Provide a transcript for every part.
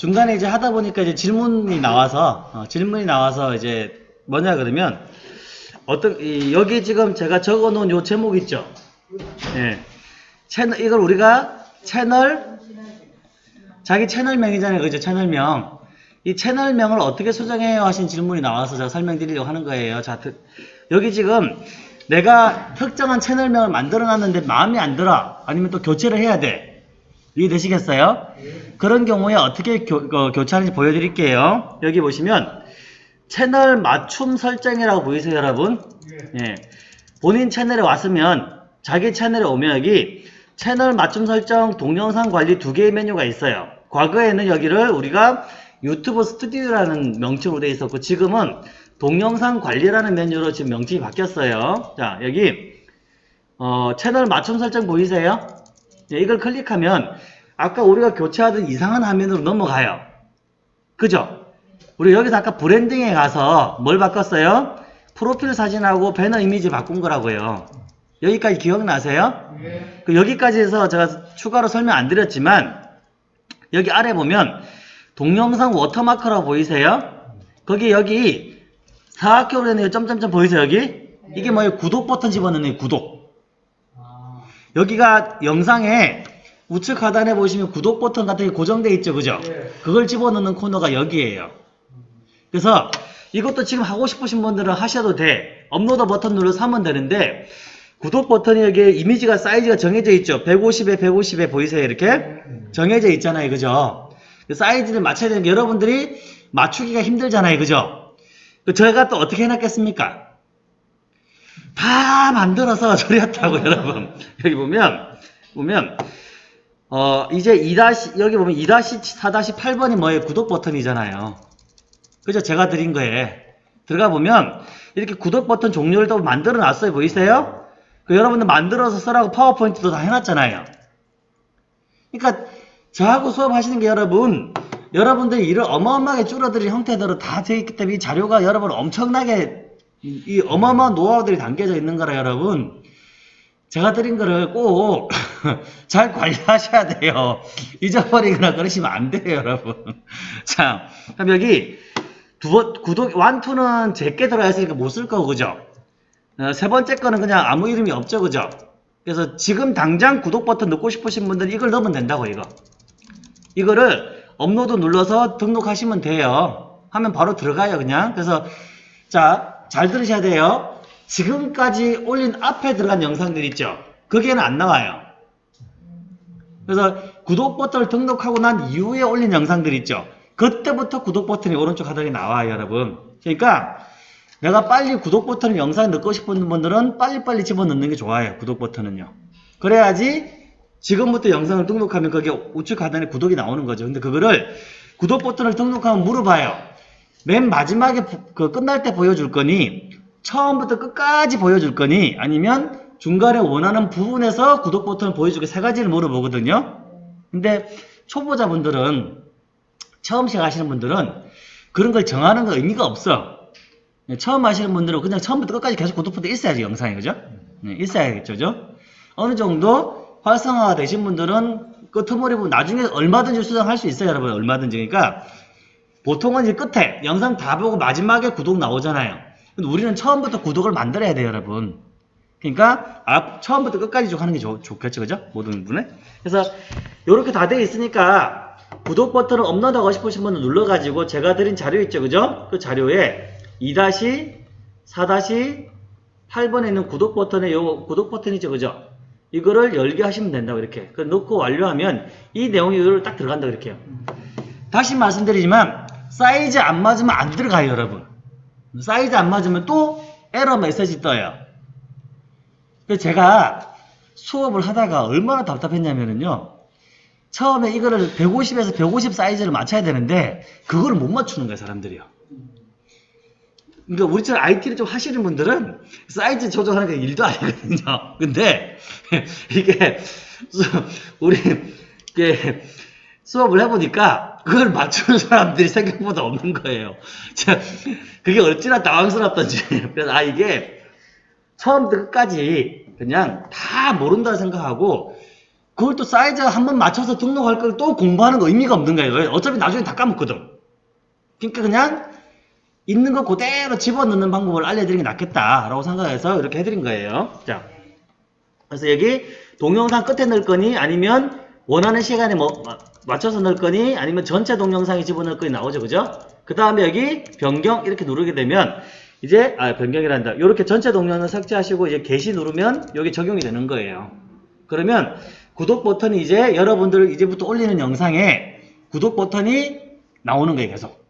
중간에 이제 하다 보니까 이제 질문이 나와서 어, 질문이 나와서 이제 뭐냐 그러면 어떤 이, 여기 지금 제가 적어 놓은 요 제목 있죠? 예. 채널 이걸 우리가 채널 자기 채널명이잖아요. 그죠? 채널명. 이 채널명을 어떻게 수정해요? 하신 질문이 나와서 제가 설명드리려고 하는 거예요. 자, 드- 여기 지금 내가 특정한 채널명을 만들어 놨는데 마음에 안 들어. 아니면 또 교체를 해야 돼. 이해되시겠어요? 그런 경우에 어떻게 교, 어, 교체하는지 보여드릴게요. 여기 보시면 채널 맞춤 설정이라고 보이세요, 여러분? 예. 본인 채널에 왔으면 자기 채널에 오면 여기 채널 맞춤 설정 동영상 관리 두 개의 메뉴가 있어요. 과거에는 여기를 우리가 유튜브 스튜디오라는 명칭으로 되어 있었고 지금은 동영상 관리라는 메뉴로 지금 명칭이 바뀌었어요. 자 여기 어, 채널 맞춤 설정 보이세요? 예, 이걸 클릭하면 아까 우리가 교체하던 이상한 화면으로 넘어가요. 그죠? 우리 여기서 아까 브랜딩에 가서 뭘 바꿨어요? 프로필 사진하고 배너 이미지 바꾼 거라고요. 여기까지 기억나세요? 그 여기까지 해서 제가 추가로 설명 안 드렸지만 여기 아래 보면 동영상 워터마크라고 보이세요? 거기 여기 사각형으로 되는 점점점 보이세요 여기? 이게 뭐예요? 구독 버튼 집어넣는 구독 여기가 영상에 우측 하단에 보시면 구독 버튼 같은 게 고정되어 있죠 그죠? 그걸 집어넣는 코너가 여기에요. 그래서 이것도 지금 하고 싶으신 분들은 하셔도 돼. 업로드 버튼 눌러서 하면 되는데 구독 버튼이 여기 이미지가 사이즈가 정해져 있죠. 150에 150에 보이세요 이렇게? 정해져 있잖아요 그죠? 그 사이즈를 맞춰야 되는 게 여러분들이 맞추기가 힘들잖아요 그죠? 그 저희가 또 어떻게 해놨겠습니까 다 만들어서 처리했다고 여러분. 여기 보면 보면 어 이제 2 여기 보면 2-4-8번이 뭐예요? 구독 버튼이잖아요. 그죠? 제가 드린 거에. 들어가 보면 이렇게 구독 버튼 종류를 또 만들어 놨어요. 보이세요? 그 여러분들 만들어서 쓰라고 파워포인트도 다 해놨잖아요. 그러니까 저하고 수업하시는 게 여러분 여러분들이 일을 어마어마하게 줄어드릴 형태대로 다 되어 있기 때문에 이 자료가 여러분 엄청나게 이, 이 어마어마한 노하우들이 담겨져 있는 거라 여러분. 제가 드린 거를 꼭 잘 관리하셔야 돼요. 잊어버리거나 그러시면 안 돼요 여러분. 자 그럼 여기 두 번, 구독 완투는 제게 들어가 있으니까 못 쓸 거고 그죠? 어, 세 번째 거는 그냥 아무 이름이 없죠 그죠? 그래서 지금 당장 구독 버튼 넣고 싶으신 분들은 이걸 넣으면 된다고 이거. 이거를 업로드 눌러서 등록하시면 돼요. 하면 바로 들어가요 그냥. 그래서 자 잘 들으셔야 돼요. 지금까지 올린 앞에 들어간 영상들 있죠? 거기에는 안 나와요. 그래서 구독 버튼을 등록하고 난 이후에 올린 영상들 있죠? 그때부터 구독 버튼이 오른쪽 하단에 나와요 여러분. 그러니까 내가 빨리 구독 버튼을 영상에 넣고 싶은 분들은 빨리빨리 집어넣는 게 좋아요 구독 버튼은요. 그래야지 지금부터 영상을 등록하면 거기 우측 하단에 구독이 나오는 거죠. 근데 그거를 구독 버튼을 등록하면 물어봐요 맨 마지막에 부- 그 끝날 때 보여줄 거니 처음부터 끝까지 보여줄 거니 아니면 중간에 원하는 부분에서 구독 버튼을 보여주게 세 가지를 물어보거든요 근데 초보자분들은 처음 시작하시는 분들은 그런 걸 정하는 거 의미가 없어 네, 처음 하시는 분들은 그냥 처음부터 끝까지 계속 구독 버튼 있어야지 영상이 그죠? 네, 있어야겠죠 그죠? 어느 정도 활성화가 되신 분들은 끄트머리 부분 나중에 얼마든지 수정할 수 있어요 여러분 얼마든지 그러니까 보통은 이제 끝에 영상 다 보고 마지막에 구독 나오잖아요 근데 우리는 처음부터 구독을 만들어야 돼요 여러분 그러니까 앞 처음부터 끝까지 쭉 하는 게 좋, 좋겠죠 그죠? 모든 분에 그래서 이렇게 다 되어 있으니까 구독 버튼을 업로드하고 싶으신 분은 눌러가지고 제가 드린 자료 있죠 그죠? 그 자료에 2-4-8번에 있는 구독 버튼에 요 구독 버튼이죠 그죠? 이거를 열게 하시면 된다고 이렇게 그 넣고 완료하면 이 내용이 딱 들어간다 해요 다시 말씀드리지만 사이즈 안 맞으면 안 들어가요 여러분. 사이즈 안 맞으면 또 에러 메시지 떠요. 제가 수업을 하다가 얼마나 답답했냐면요. 처음에 이거를 150에서 150 사이즈를 맞춰야 되는데 그거를 못 맞추는 거예요 사람들이요. 그러니까 우리처럼 IT를 좀 하시는 분들은 사이즈 조정하는 게 일도 아니거든요. 근데 이게 수- 우리 이게 수업을 해보니까 그걸 맞추는 사람들이 생각보다 없는 거예요. 자, 그게 어찌나 당황스럽던지. 그래서 아 이게 처음부터 끝까지 그냥 다 모른다 생각하고 그걸 또 사이즈 한 번 맞춰서 등록할 걸 또 공부하는 거 의미가 없는 거예요. 왜? 어차피 나중에 다 까먹거든. 그러니까 그냥 있는 거 그대로 집어넣는 방법을 알려드리는 게 낫겠다라고 생각해서 이렇게 해드린 거예요. 자, 그래서 여기 동영상 끝에 넣을 거니 아니면 원하는 시간에 뭐 마- 맞춰서 넣을 거니 아니면 전체 동영상에 집어넣을 거니 나오죠, 그죠? 그 다음에 여기 변경 이렇게 누르게 되면 이제 아 변경이란다. 이렇게 전체 동영상 삭제하시고 이제 게시 누르면 여기 적용이 되는 거예요. 그러면 구독 버튼이 이제 여러분들 이제부터 올리는 영상에 구독 버튼이 나오는 거예요, 계속.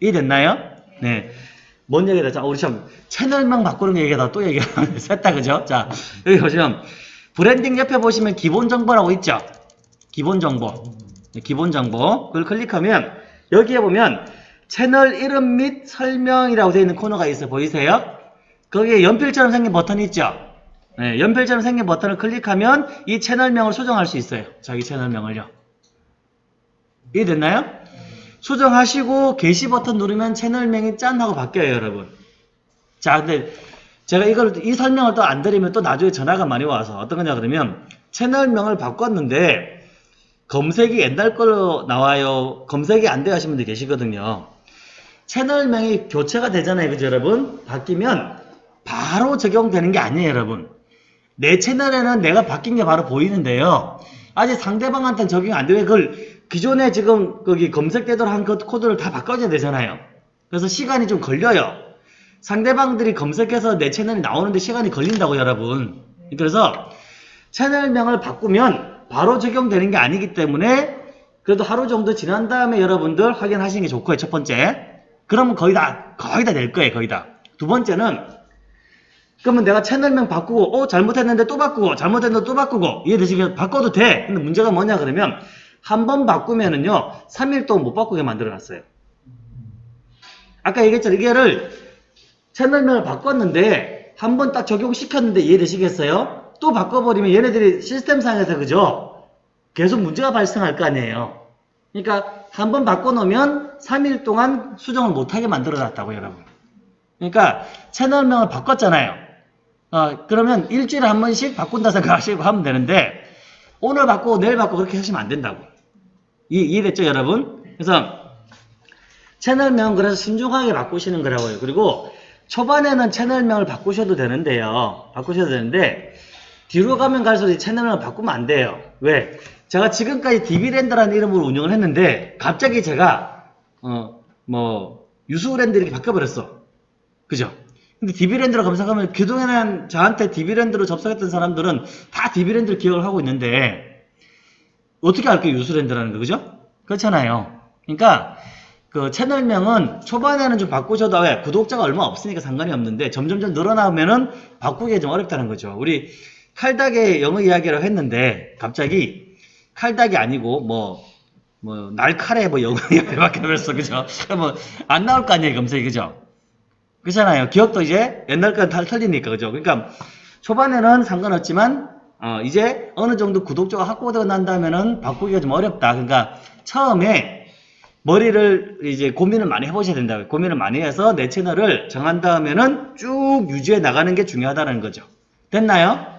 이해됐나요? 네. 뭔 얘기다? 자, 우리 참 채널명 바꾸는 얘기다 또 얘기하는 셋다 그죠? 자, 여기 보시면 브랜딩 옆에 보시면 기본 정보라고 있죠? 기본 정보. 네, 기본 정보. 그걸 클릭하면 여기에 보면 채널 이름 및 설명이라고 되어 있는 코너가 있어 보이세요? 거기에 연필처럼 생긴 버튼이 있죠? 네, 연필처럼 생긴 버튼을 클릭하면 이 채널명을 수정할 수 있어요. 자기 채널명을요. 이해됐나요? 수정하시고 게시 버튼 누르면 채널명이 짠 하고 바뀌어요, 여러분. 자, 근데 제가 이걸 이 설명을 또 안 드리면 또 나중에 전화가 많이 와서 어떤 거냐 그러면 채널명을 바꿨는데 검색이 옛날 걸로 나와요. 검색이 안 돼 하시는 분들 계시거든요. 채널명이 교체가 되잖아요. 그죠, 여러분? 바뀌면 바로 적용되는 게 아니에요, 여러분. 내 채널에는 내가 바뀐 게 바로 보이는데요. 아직 상대방한테는 적용이 안 되고 그걸 기존에 지금 거기 검색되도록 한그 코드를 다 바꿔줘야 되잖아요. 그래서 시간이 좀 걸려요. 상대방들이 검색해서 내 채널이 나오는데 시간이 걸린다고 여러분. 그래서 채널명을 바꾸면 바로 적용되는 게 아니기 때문에 그래도 하루 정도 지난 다음에 여러분들 확인하시는 게 좋고요. 첫 번째. 그러면 거의 다 거의 다 될 거예요. 거의 다. 두 번째는 그러면 내가 채널명 바꾸고 어 잘못했는데 또 바꾸고 잘못했는데 또 바꾸고 이해되시겠어요? 바꿔도 돼. 근데 문제가 뭐냐 그러면 한 번 바꾸면은요 3일 동안 못 바꾸게 만들어 놨어요. 아까 얘기했잖아요. 이게를 채널명을 바꿨는데 한 번 딱 적용시켰는데 이해되시겠어요? 또 바꿔버리면 얘네들이 시스템상에서 그죠? 계속 문제가 발생할 거 아니에요. 그러니까 한 번 바꿔놓으면 3일 동안 수정을 못하게 만들어 놨다고 여러분. 그러니까 채널명을 바꿨잖아요. 어, 그러면 일주일에 한 번씩 바꾼다 생각하시고 하면 되는데 오늘 바꾸고 내일 바꾸고 그렇게 하시면 안 된다고. 이, 이해됐죠 여러분? 그래서 채널명 그래서 신중하게 바꾸시는 거라고요. 그리고 초반에는 채널명을 바꾸셔도 되는데요. 바꾸셔도 되는데 뒤로 가면 갈수록 이 채널명을 바꾸면 안 돼요. 왜? 제가 지금까지 DB랜드라는 이름으로 운영을 했는데 갑자기 제가 어 뭐 유수랜드 이렇게 바꿔버렸어. 그죠? 근데 DB랜드로 검색하면 그동안은 저한테 DB랜드로 접속했던 사람들은 다 DB랜드를 기억을 하고 있는데 어떻게 알게요 유수랜드라는 거 그죠? 그렇잖아요. 그러니까 그 채널명은 초반에는 좀 바꾸셔도 왜 구독자가 얼마 없으니까 상관이 없는데 점점점 늘어나면은 바꾸기가 좀 어렵다는 거죠. 우리 칼닥의 영어 이야기라고 했는데 갑자기 칼닥이 아니고 뭐 뭐 날칼에 뭐 영어 이야기밖에 없어 그죠? 뭐안 나올 거 아니에요 검색이 그죠? 그렇잖아요. 기억도 이제 옛날 거는 다 틀리니까 그죠? 그러니까 초반에는 상관없지만 어, 이제 어느 정도 구독자가 확보되고 난 다음에는 바꾸기가 좀 어렵다. 그러니까 처음에 머리를 이제 고민을 많이 해보셔야 된다고요. 고민을 많이 해서 내 채널을 정한 다음에는 쭉 유지해 나가는 게 중요하다는 거죠. 됐나요?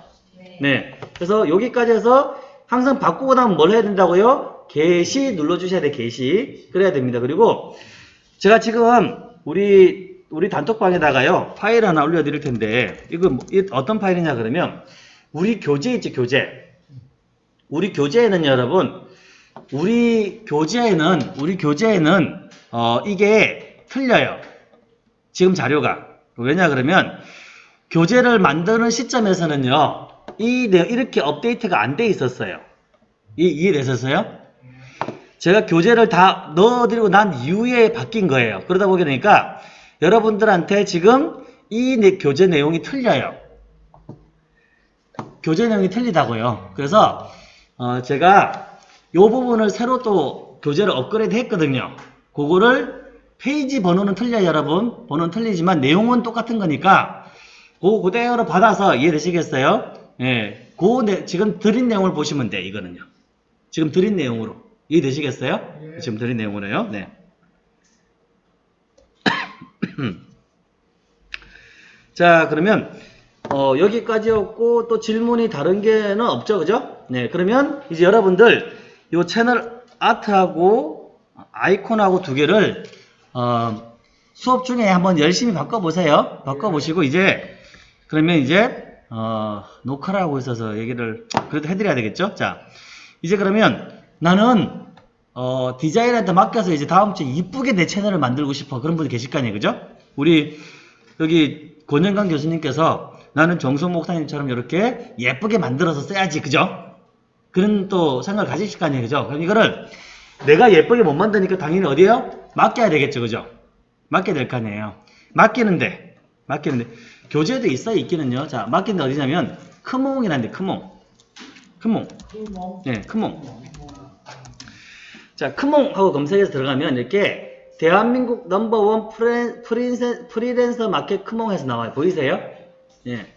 네. 그래서 여기까지 해서 항상 바꾸고 나면 뭘 해야 된다고요? 게시 눌러주셔야 돼, 게시. 그래야 됩니다. 그리고 제가 지금 우리 우리 단톡방에다가요 파일 하나 올려드릴 텐데 이거 뭐- 이 어떤 파일이냐 그러면 우리 교재 있죠 교재 우리 교재에는 여러분 우리 교재에는 우리 교재에는 어 이게 틀려요 지금 자료가 왜냐 그러면 교재를 만드는 시점에서는요 이 내- 이렇게 업데이트가 안 돼 있었어요 이, 이해되셨어요? 제가 교재를 다 넣어드리고 난 이후에 바뀐 거예요. 그러다 보게 되니까 여러분들한테 지금 이 내- 교재 내용이 틀려요. 교재 내용이 틀리다고요. 그래서 어, 제가 이 부분을 새로 또 교재를 업그레이드 했거든요. 그거를 페이지 번호는 틀려요, 여러분. 번호는 틀리지만 내용은 똑같은 거니까 그거 그대로 받아서 이해되시겠어요? 예. 그 내- 지금 드린 내용을 보시면 돼, 이거는요. 지금 드린 내용으로. 이해되시겠어요? 지금 드린 내용으로요. 네. 자, 그러면 어, 여기까지였고 또 질문이 다른 게는 없죠, 그죠? 네, 그러면 이제 여러분들 이 채널 아트하고 아이콘하고 두 개를 어, 수업 중에 한번 열심히 바꿔보세요. 바꿔보시고 이제 그러면 이제 어, 녹화를 하고 있어서 얘기를 그래도 해드려야 되겠죠? 자, 이제 그러면 나는 어, 디자이너한테 맡겨서 이제 다음 주에 이쁘게 내 채널을 만들고 싶어. 그런 분이 계실 거 아니에요. 그죠? 우리 여기 권영강 교수님께서 나는 정성 목사님처럼 이렇게 예쁘게 만들어서 써야지. 그죠? 그런 또 생각을 가지실 거 아니에요. 그죠? 그럼 이거를 내가 예쁘게 못 만드니까 당연히 어디에요? 맡겨야 되겠죠. 그죠? 맡겨야 될거 아니에요. 맡기는데, 맡기는데, 교재도 있어요. 있기는요. 자, 맡기는데 어디냐면, 크몽이라는데, 크몽. 크몽. 네, 크몽. 자, 크몽하고 검색해서 들어가면 이렇게 대한민국 넘버원 프리랜서, 프리랜서 마켓 크몽에서 나와요. 보이세요? 예.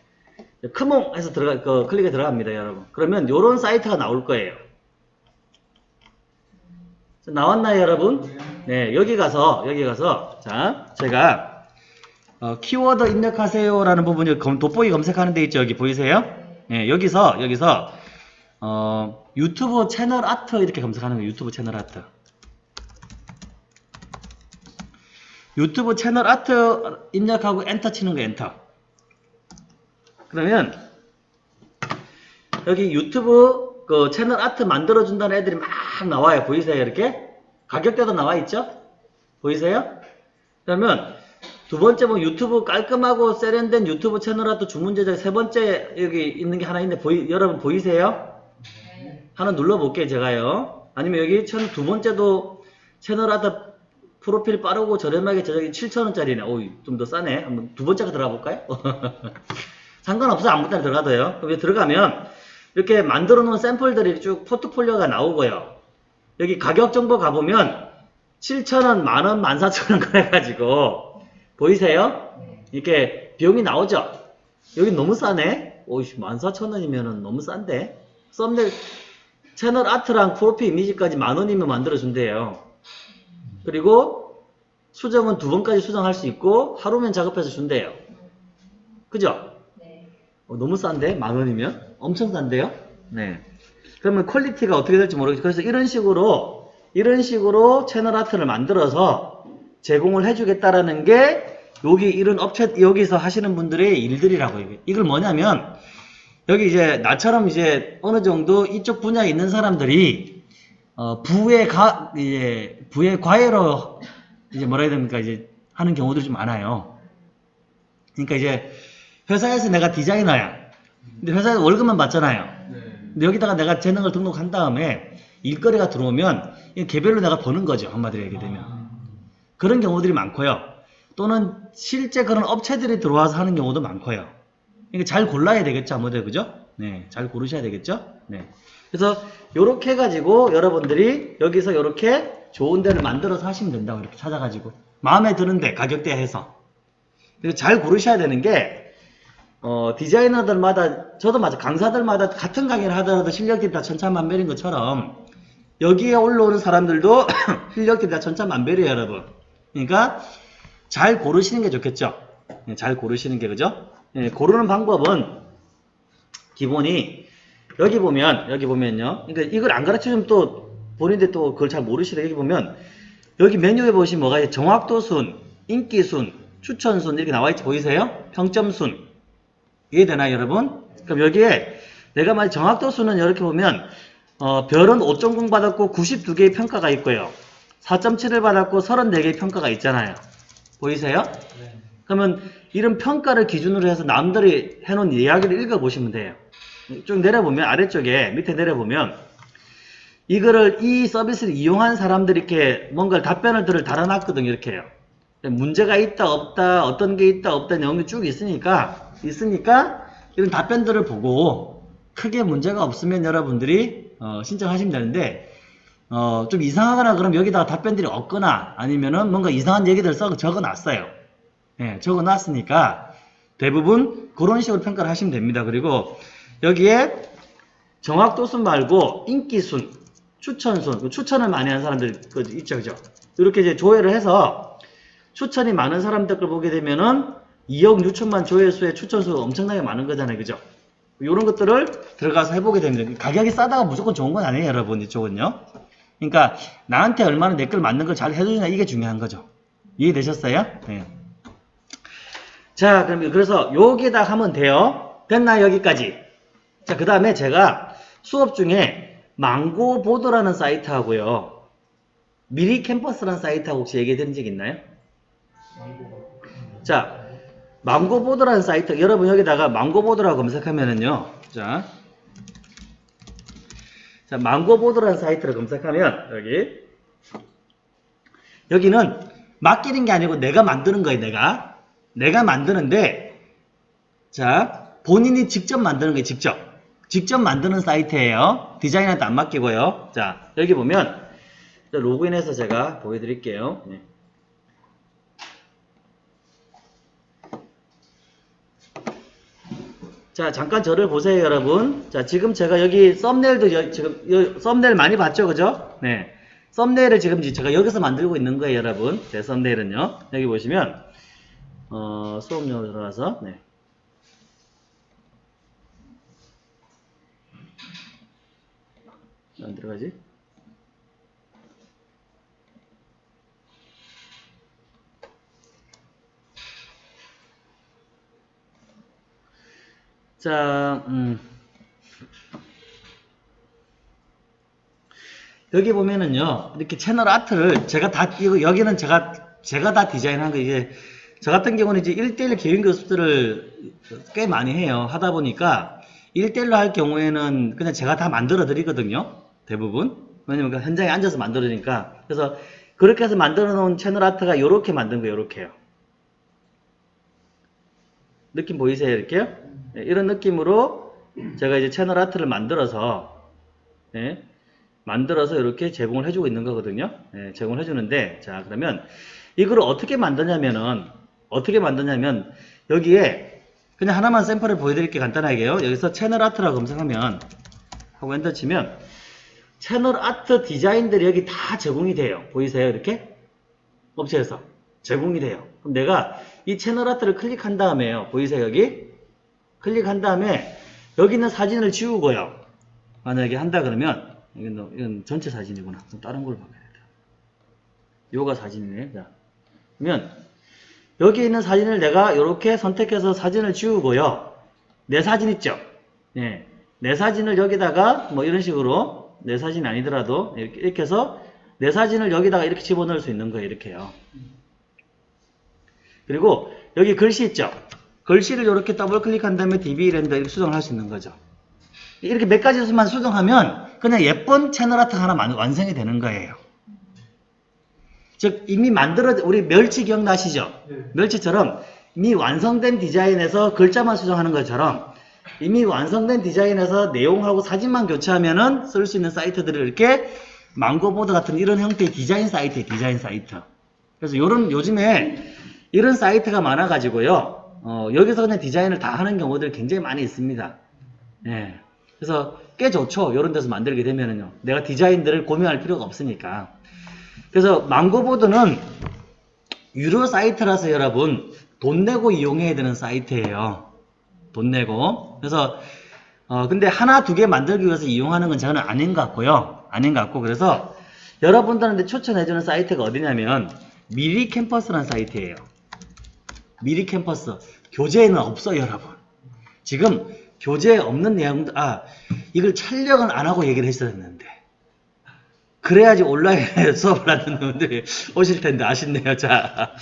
크몽에서 들어가, 그, 클릭해 들어갑니다, 여러분. 그러면 요런 사이트가 나올 거예요. 자, 나왔나요, 여러분? 네, 여기 가서, 여기 가서, 자, 제가, 어, 키워드 입력하세요라는 부분이 검- 돋보기 검색하는 데 있죠, 여기 보이세요? 네, 여기서, 여기서, 어, 유튜브 채널 아트 이렇게 검색하는 거예요. 유튜브 채널 아트. 유튜브 채널 아트 입력하고 엔터 치는 거 엔터. 그러면 여기 유튜브 그 채널 아트 만들어 준다는 애들이 막 나와요. 보이세요? 이렇게? 가격대도 나와 있죠? 보이세요? 그러면 두 번째 뭐 유튜브 깔끔하고 세련된 유튜브 채널 아트 주문 제작 세 번째 여기 있는 게 하나 있는데 보이, 여러분 보이세요? 하나 눌러볼게요, 제가요. 아니면 여기 천, 두 번째도 채널 아트 프로필 빠르고 저렴하게 제작이 7,000원짜리네. 오이, 좀 더 싸네. 한번 두 번째가 들어가 볼까요? 상관없어. 아무 때나 들어가도요. 그럼 여기 들어가면 이렇게 만들어 놓은 샘플들이 쭉 포트폴리오가 나오고요. 여기 가격 정보 가보면 7,000원, 만원, 14,000원 그래가지고 보이세요? 이렇게 비용이 나오죠? 여기 너무 싸네? 오이씨, 14,000원이면 너무 싼데? 썸네일 채널 아트랑 프로필 이미지까지 만원이면 만들어준대요. 그리고 수정은 두 번까지 수정할 수 있고 하루면 작업해서 준대요. 그죠? 네. 어, 너무 싼데? 만원이면? 엄청 싼데요? 네. 그러면 퀄리티가 어떻게 될지 모르겠어요. 그래서 이런 식으로, 이런 식으로 채널 아트를 만들어서 제공을 해주겠다라는 게 여기 이런 업체, 여기서 하시는 분들의 일들이라고 이게. 이걸 뭐냐면, 여기 이제 나처럼 이제 어느 정도 이쪽 분야에 있는 사람들이 어, 부의 가, 이제 부의 과외로 이제 뭐라 해야 됩니까? 이제 하는 경우들이 좀 많아요. 그러니까 이제 회사에서 내가 디자이너야. 근데 회사에서 월급만 받잖아요. 근데 여기다가 내가 재능을 등록한 다음에 일거리가 들어오면 이 개별로 내가 버는 거죠. 한마디로 얘기되면. 그런 경우들이 많고요. 또는 실제 그런 업체들이 들어와서 하는 경우도 많고요. 그러니까 잘 골라야 되겠죠. 아무래도 그죠? 네, 잘 고르셔야 되겠죠? 네. 그래서 요렇게 해가지고 여러분들이 여기서 요렇게 좋은 데를 만들어서 하시면 된다고 이렇게 찾아가지고 마음에 드는데 가격대 해서 그래서 잘 고르셔야 되는 게 어, 디자이너들마다 저도 마찬 강사들마다 같은 강의를 하더라도 실력들이 다 천차만별인 것처럼 여기에 올라오는 사람들도 실력들이 다 천차만별이에요 여러분 그러니까 잘 고르시는 게 좋겠죠? 네, 잘 고르시는 게 그죠? 네, 고르는 방법은 기본이 여기 보면 여기 보면요. 그러니까 이걸 안 가르쳐주면 또 본인들 또 그걸 잘 모르시래 여기 보면 여기 메뉴에 보시면 뭐가 정확도순 인기순 추천순 이렇게 나와 있지. 보이세요? 평점순. 이해되나요 여러분? 그럼 여기에 내가 만약 정확도수는 이렇게 보면 어, 별은 5.0 받았고 92개의 평가가 있고요 4.7을 받았고 34개의 평가가 있잖아요 보이세요 그러면 이런 평가를 기준으로 해서 남들이 해놓은 이야기를 읽어보시면 돼요. 쭉 내려보면 아래쪽에 밑에 내려보면 이거를 이 서비스를 이용한 사람들이 이렇게 뭔가 답변을 들을 달아놨거든요. 이렇게요. 문제가 있다 없다 어떤 게 있다 없다 내용이 쭉 있으니까 있으니까 이런 답변들을 보고 크게 문제가 없으면 여러분들이 어, 신청하시면 되는데 어, 좀 이상하거나 그럼 여기다가 답변들이 없거나 아니면은 뭔가 이상한 얘기들 써 적어 놨어요. 예, 적어 놨으니까 대부분 그런 식으로 평가를 하시면 됩니다. 그리고 여기에 정확도순 말고 인기순, 추천순, 그 추천을 많이 하는 사람들 그 있죠, 그죠? 이렇게 이제 조회를 해서 추천이 많은 사람들 걸 보게 되면은 2억 6천만 조회수에 추천수가 엄청나게 많은 거잖아요. 그죠? 이런 것들을 들어가서 해보게 됩니다. 가격이 싸다가 무조건 좋은 건 아니에요, 여러분. 이쪽은요. 그러니까 나한테 얼마나 내걸 맞는 걸 잘 해주냐 이게 중요한 거죠. 이해되셨어요? 네. 자, 그럼 그래서 여기다 하면 돼요. 됐나 여기까지? 자, 그 다음에 제가 수업 중에 망고보드라는 사이트하고요. 미리 캠퍼스라는 사이트하고 혹시 얘기해 드린 적 있나요? 자, 망고보드라는 사이트, 여러분 여기다가 망고보드라고 검색하면은요. 자, 자, 망고보드라는 사이트를 검색하면 여기 여기는 맡기는 게 아니고 내가 만드는 거예요. 내가 내가 만드는데 자 본인이 직접 만드는 거예요. 직접 직접 만드는 사이트예요. 디자인한테 안 맡기고요. 자 여기 보면 자, 로그인해서 제가 보여드릴게요. 네. 자 잠깐 저를 보세요 여러분. 자 지금 제가 여기 썸네일도 여- 지금 여- 썸네일 많이 봤죠 그죠? 네. 썸네일을 지금 제가 여기서 만들고 있는 거예요 여러분. 제 썸네일은요. 여기 보시면 어 수업용으로 들어가서 네. 안 들어가지 자, 음. 여기 보면은요, 이렇게 채널 아트를 제가 다, 이거, 여기는 제가, 제가 다 디자인한 거, 이게, 저 같은 경우는 이제 1대1 개인 교습들을 꽤 많이 해요. 하다 보니까, 1대1로 할 경우에는 그냥 제가 다 만들어 드리거든요. 대부분. 왜냐면 그 현장에 앉아서 만들어지니까. 그래서, 그렇게 해서 만들어 놓은 채널 아트가 이렇게 만든 거예요, 이렇게요. 느낌 보이세요? 이렇게요? 네, 이런 느낌으로 제가 이제 채널 아트를 만들어서 네, 만들어서 이렇게 제공을 해주고 있는 거거든요. 네, 제공을 해주는데 자 그러면 이걸 어떻게 만드냐면은 어떻게 만드냐면 여기에 그냥 하나만 샘플을 보여드릴게 간단하게요. 여기서 채널 아트라고 검색하면 하고 엔터 치면 채널 아트 디자인들이 여기 다 제공이 돼요. 보이세요? 이렇게 업체에서 제공이 돼요. 그럼 내가 이 채널 아트를 클릭한 다음에요. 보이세요? 여기? 클릭한 다음에 여기 있는 사진을 지우고요. 만약에 한다 그러면 이건, 전체 사진이구나. 그럼 다른 걸 바꿔야겠다. 요가 사진이네. 자, 그러면 여기 있는 사진을 내가 이렇게 선택해서 사진을 지우고요. 내 사진 있죠? 네. 내 사진을 여기다가 뭐 이런 식으로 내 사진이 아니더라도 이렇게, 이렇게 해서 내 사진을 여기다가 이렇게 집어넣을 수 있는 거예요. 이렇게요. 그리고 여기 글씨 있죠? 글씨를 이렇게 더블 클릭한 다음에 DB 렌더 이렇게 수정을 할 수 있는 거죠. 이렇게 몇 가지만 수정하면 그냥 예쁜 채널 아트 하나 만- 완성이 되는 거예요. 즉 이미 만들어 우리 멸치 기억나시죠? 네. 멸치처럼 이미 완성된 디자인에서 글자만 수정하는 것처럼 이미 완성된 디자인에서 내용하고 사진만 교체하면은 쓸 수 있는 사이트들을 이렇게 망고보드 같은 이런 형태의 디자인 사이트에 디자인 사이트. 그래서 요런 요즘에 이런 사이트가 많아가지고요. 어, 여기서 그냥 디자인을 다 하는 경우들이 굉장히 많이 있습니다. 예. 그래서 꽤 좋죠. 이런 데서 만들게 되면은요. 내가 디자인들을 고민할 필요가 없으니까. 그래서 망고보드는 유료 사이트라서 여러분 돈 내고 이용해야 되는 사이트예요. 돈 내고. 그래서 어 근데 하나 두 개 만들기 위해서 이용하는 건 저는 아닌 것 같고요. 아닌 것 같고 그래서 여러분들한테 추천해주는 사이트가 어디냐면 미리 캠퍼스라는 사이트예요. 미리 캠퍼스. 교재에는 없어요 여러분. 지금 교재에 없는 내용들 아 이걸 촬영을 안 하고 얘기를 했어야 했는데. 그래야지 온라인에 수업을 하는 분들이 오실 텐데 아쉽네요. 자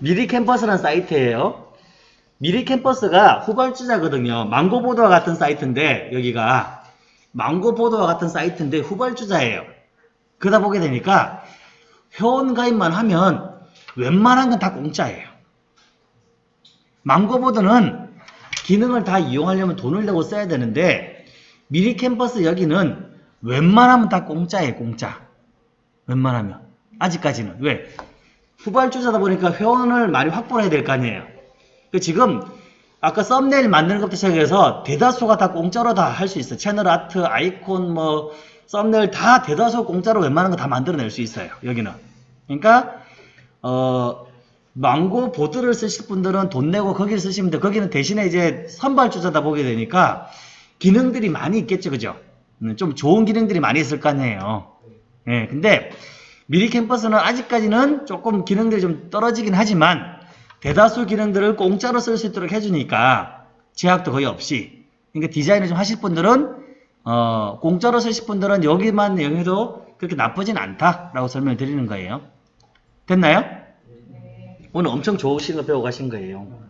미리 캠퍼스라는 사이트예요. 미리 캠퍼스가 후발주자거든요. 망고보드와 같은 사이트인데 여기가. 망고보드와 같은 사이트인데 후발주자예요. 그러다 보게 되니까 회원 가입만 하면 웬만한 건 다 공짜예요 망고보드는 기능을 다 이용하려면 돈을 내고 써야 되는데 미리 캠퍼스 여기는 웬만하면 다 공짜예요 공짜. 웬만하면. 아직까지는. 왜? 후발주자다 보니까 회원을 많이 확보를 해야 될 거 아니에요. 그 지금 아까 썸네일 만드는 것부터 시작해서 대다수가 다 공짜로 다 할 수 있어요. 채널 아트 아이콘 뭐 썸네일 다 대다수 공짜로 웬만한 거 다 만들어낼 수 있어요 여기는. 그러니까 어 망고 보드를 쓰실 분들은 돈 내고 거기를 쓰시면 돼. 거기는 대신에 이제 선발주자다 보게 되니까 기능들이 많이 있겠죠, 그죠? 음, 좀 좋은 기능들이 많이 있을 거 아니에요. 예, 근데 미리 캠퍼스는 아직까지는 조금 기능들이 좀 떨어지긴 하지만 대다수 기능들을 공짜로 쓸 수 있도록 해주니까 제약도 거의 없이. 그러니까 디자인을 좀 하실 분들은 어, 공짜로 쓰실 분들은 여기만 이용해도 그렇게 나쁘진 않다라고 설명을 드리는 거예요. 됐나요? 오늘 엄청 좋으신 거 배워 가신 거예요.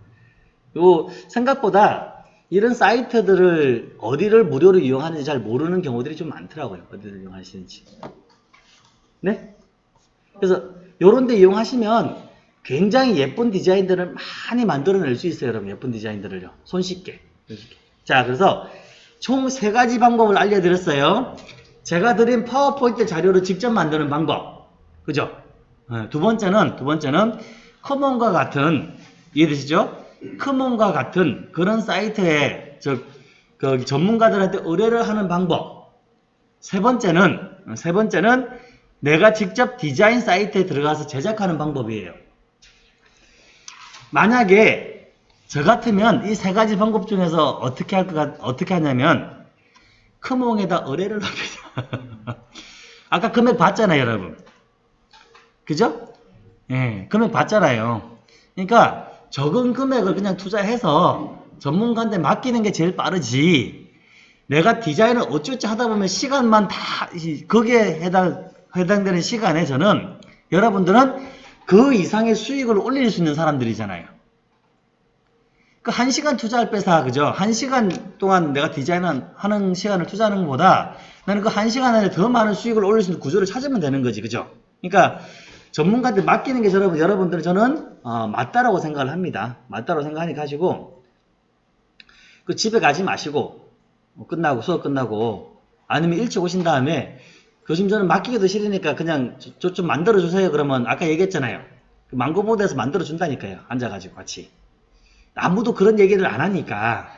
요 생각보다 이런 사이트들을 어디를 무료로 이용하는지 잘 모르는 경우들이 좀 많더라고요. 어디를 이용하시는지. 네? 그래서 요런 데 이용하시면 굉장히 예쁜 디자인들을 많이 만들어낼 수 있어요. 여러분 예쁜 디자인들을요. 손쉽게. 손쉽게. 자 그래서 총 세 가지 방법을 알려드렸어요. 제가 드린 파워포인트 자료를 직접 만드는 방법. 그죠? 네, 두 번째는 두 번째는 커먼과 같은 이해되시죠? 커먼과 같은 그런 사이트에 저그 전문가들한테 의뢰를 하는 방법. 세 번째는 세 번째는 내가 직접 디자인 사이트에 들어가서 제작하는 방법이에요. 만약에 저 같으면 이 세 가지 방법 중에서 어떻게 할 것, 어떻게 하냐면, 크몽에다 의뢰를 합니다. 아까 금액 봤잖아요, 여러분. 그죠? 예, 금액 봤잖아요. 그러니까 적은 금액을 그냥 투자해서 전문가한테 맡기는 게 제일 빠르지. 내가 디자인을 어쩌지 하다 보면 시간만 다, 이- 거기에 해당, 해당되는 시간에 저는 여러분들은 그 이상의 수익을 올릴 수 있는 사람들이잖아요. 그한 시간 투자할 빼사 그죠? 한 시간 동안 내가 디자인하는 시간을 투자하는 것보다 나는 그한 시간 안에 더 많은 수익을 올릴 수 있는 구조를 찾으면 되는 거지, 그죠? 그러니까 전문가한테 맡기는 게 여러분, 여러분들 저는 어, 맞다라고 생각을 합니다. 맞다라고 생각하니까 하시고 그 집에 가지 마시고 뭐 끝나고 수업 끝나고 아니면 일찍 오신 다음에 교수님 저는 맡기기도 싫으니까 그냥 저 좀 만들어 주세요. 그러면 아까 얘기했잖아요. 그 망고보드에서 만들어 준다니까요. 앉아가지고 같이. 아무도 그런 얘기를 안 하니까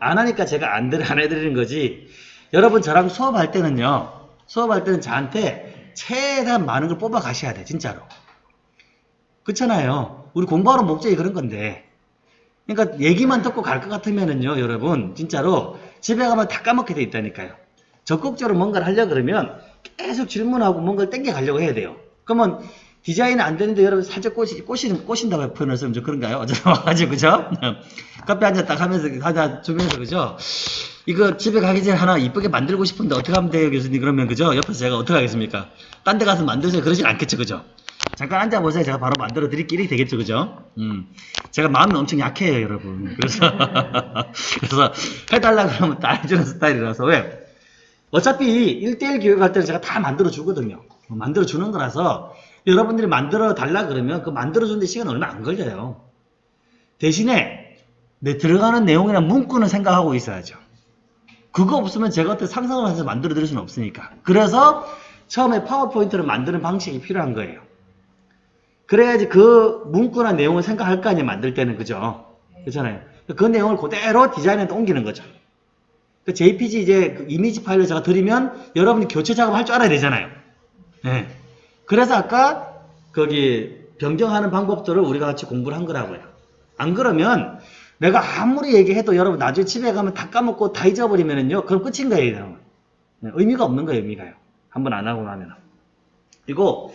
안 하니까 제가 안, 들- 안 해드리는 거지. 여러분 저랑 수업할 때는요. 수업할 때는 저한테 최대한 많은 걸 뽑아 가셔야 돼. 진짜로. 그렇잖아요. 우리 공부하러 목적이 그런 건데. 그러니까 얘기만 듣고 갈 것 같으면은요, 여러분, 진짜로 집에 가면 다 까먹게 돼 있다니까요. 적극적으로 뭔가를 하려 그러면 계속 질문하고 뭔가를 땡겨 가려고 해야 돼요. 그러면 디자인이 안 되는데 여러분 살짝 꼬시, 꼬시는, 꼬신다고 표현을 쓰면 좀 그런가요? 어제 와가지고, 그죠? 카페 앉아 딱 하면서, 하다 주면서, 그죠? 이거 집에 가기 전에 하나 이쁘게 만들고 싶은데 어떻게 하면 돼요, 교수님? 그러면, 그죠? 옆에서 제가 어떻게 하겠습니까? 딴 데 가서 만드세요. 그러진 않겠죠, 그죠? 잠깐 앉아보세요. 제가 바로 만들어 드릴 길이 되겠죠, 그죠? 음. 제가 마음이 엄청 약해요, 여러분. 그래서, 그래서 해달라 그러면 다 해주는 스타일이라서. 왜? 어차피 1대1 교육할 때는 제가 다 만들어 주거든요. 만들어 주는 거라서 여러분들이 만들어 달라 그러면 그 만들어 주는데 시간 얼마 안 걸려요. 대신에 내 들어가는 내용이나 문구는 생각하고 있어야죠. 그거 없으면 제가 어떻게 상상을 해서 만들어 드릴 수는 없으니까. 그래서 처음에 파워포인트를 만드는 방식이 필요한 거예요. 그래야지 그 문구나 내용을 생각할 거 아니에요, 만들 때는. 그죠? 그렇잖아요. 그 내용을 그대로 디자인에 옮기는 거죠. 그 JPG 이제 그 이미지 파일을 제가 드리면 여러분이 교체 작업할 줄 알아야 되잖아요. 네. 그래서 아까 거기 변경하는 방법들을 우리가 같이 공부를 한 거라고요. 안 그러면 내가 아무리 얘기해도 여러분 나중에 집에 가면 다 까먹고 다 잊어버리면은요. 그럼 끝인 거예요. 네, 의미가 없는 거예요. 의미가요. 한번 안 하고 나면. 그리고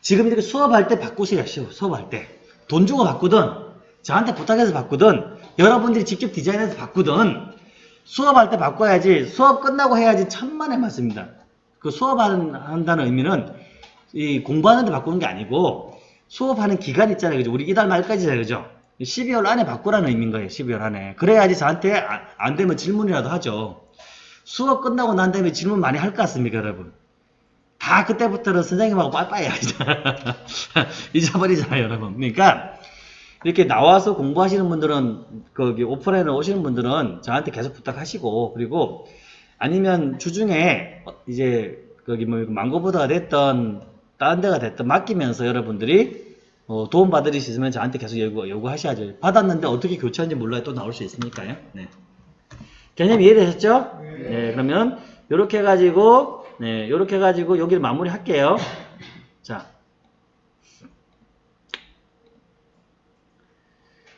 지금 이렇게 수업할 때 바꾸세요. 수업할 때. 돈 주고 바꾸든 저한테 부탁해서 바꾸든 여러분들이 직접 디자인해서 바꾸든 수업할 때 바꿔야지 수업 끝나고 해야지 천만의 말씀입니다. 그 수업한다는 의미는 이 공부하는 데 바꾸는 게 아니고 수업하는 기간 있잖아요. 그죠? 우리 이달 말까지잖아요. 그죠? 12월 안에 바꾸라는 의미인 거예요. 12월 안에. 그래야지 저한테 아- 안 되면 질문이라도 하죠. 수업 끝나고 난 다음에 질문 많이 할 것 같습니까, 여러분? 다 그때부터는 선생님하고 빠빠이야. 잊어버리잖아요, 여러분. 그러니까 이렇게 나와서 공부하시는 분들은 거기 오프라인에 오시는 분들은 저한테 계속 부탁하시고 그리고 아니면 주중에 어, 이제 거기 뭐 망고보드가 됐던 다른 데가 됐던 맡기면서 여러분들이 어, 도움 받을 수 있으면 저한테 계속 요구, 요구하셔야죠. 받았는데 어떻게 교체하는지 몰라요. 또 나올 수 있으니까요. 네. 개념 이해되셨죠? 네. 그러면 이렇게 해가지고 네, 이렇게 해가지고 여기를 마무리할게요. 자.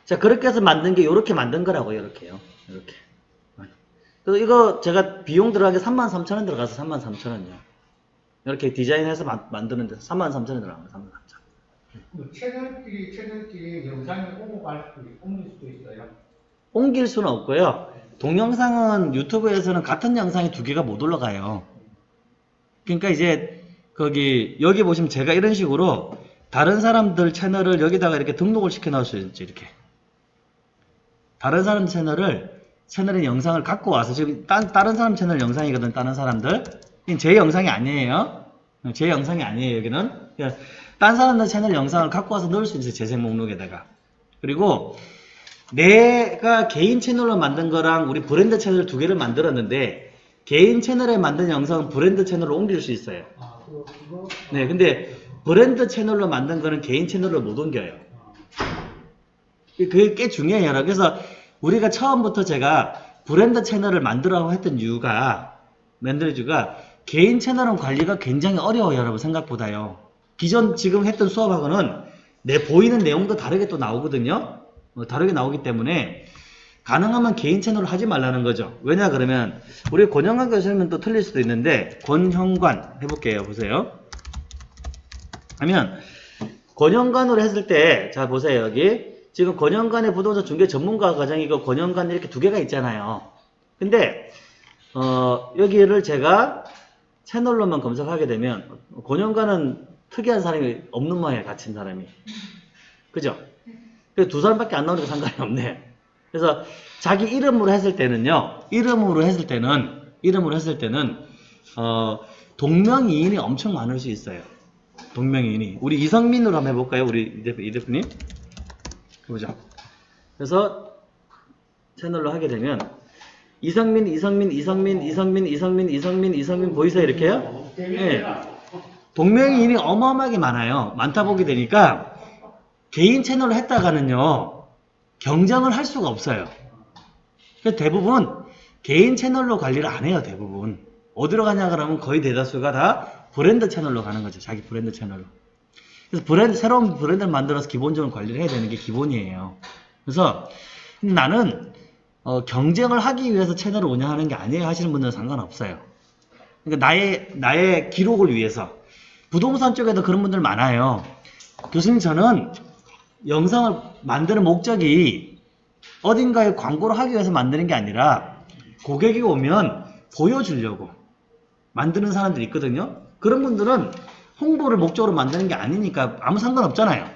자, 그렇게 해서 만든 게 이렇게 만든 거라고요, 이렇게요. 이렇게. 그래서 이거 제가 비용 들어가게 33,000원 들어가서 33,000원이요. 이렇게 디자인해서 만, 만드는데 33,000원 들어간 거 33,000원. 그 채널끼리 채널끼리 영상이 오고 갈 수도 있- 옮길 수도 있어요. 옮길 수는 없고요. 동영상은 유튜브에서는 같은 영상이 두 개가 못 올라가요. 그러니까 이제 거기 여기 보시면 제가 이런 식으로 다른 사람들 채널을 여기다가 이렇게 등록을 시켜 놓을 수 있지 이렇게. 다른 사람 채널을 채널의 영상을 갖고 와서 지금 딴, 다른 사람 채널 영상이거든 다른 사람들 제 영상이 아니에요 제 영상이 아니에요 여기는 딴 사람들 채널 영상을 갖고 와서 넣을 수 있어요 재생 목록에다가 그리고 내가 개인 채널로 만든 거랑 우리 브랜드 채널 두 개를 만들었는데 개인 채널에 만든 영상은 브랜드 채널로 옮길 수 있어요. 네 근데 브랜드 채널로 만든 거는 개인 채널로 못 옮겨요 그게 꽤 중요해요. 그래서 우리가 처음부터 제가 브랜드 채널을 만들라고 했던 이유가 이유가 개인 채널은 관리가 굉장히 어려워요. 여러분 생각보다요. 기존 지금 했던 수업하고는 내 보이는 내용도 다르게 또 나오거든요. 어, 다르게 나오기 때문에 가능하면 개인 채널을 하지 말라는 거죠. 왜냐 그러면 우리 권영관 교수님은 또 틀릴 수도 있는데 권형관 해볼게요. 보세요. 하면 권영관으로 했을 때, 자 보세요 여기 지금 권영관의 부동산 중개 전문가 과정이고 권영관 이렇게 두 개가 있잖아요. 근데 어, 여기를 제가 채널로만 검색하게 되면 권영관은 특이한 사람이 없는 모양이에요. 갇힌 사람이. 그죠? 두 사람밖에 안 나오니까 상관이 없네. 그래서 자기 이름으로 했을 때는요. 이름으로 했을 때는 이름으로 했을 때는 어, 동명이인이 엄청 많을 수 있어요. 동명이인이. 우리 이성민으로 한번 해볼까요? 우리 이 대표- 이 대표님. 해보자. 그래서 채널로 하게 되면 이성민, 이성민, 이성민, 이성민, 이성민, 이성민, 이성민 보이세요? 이렇게요? 네. 동명이인이 어마어마하게 많아요. 많다 보게 되니까 개인 채널을 했다가는요 경쟁을 할 수가 없어요. 그래서 대부분 개인 채널로 관리를 안 해요. 대부분 어디로 가냐 그러면 거의 대다수가 다 브랜드 채널로 가는 거죠. 자기 브랜드 채널로. 그래서 브랜드 새로운 브랜드를 만들어서 기본적으로 관리를 해야 되는 게 기본이에요. 그래서 나는 어, 경쟁을 하기 위해서 채널을 운영하는 게 아니에요 하시는 분들은 상관없어요. 그러니까 나의 나의 기록을 위해서 부동산 쪽에도 그런 분들 많아요. 교수님 저는 영상을 만드는 목적이 어딘가에 광고를 하기 위해서 만드는 게 아니라 고객이 오면 보여주려고 만드는 사람들이 있거든요. 그런 분들은 홍보를 목적으로 만드는 게 아니니까 아무 상관없잖아요.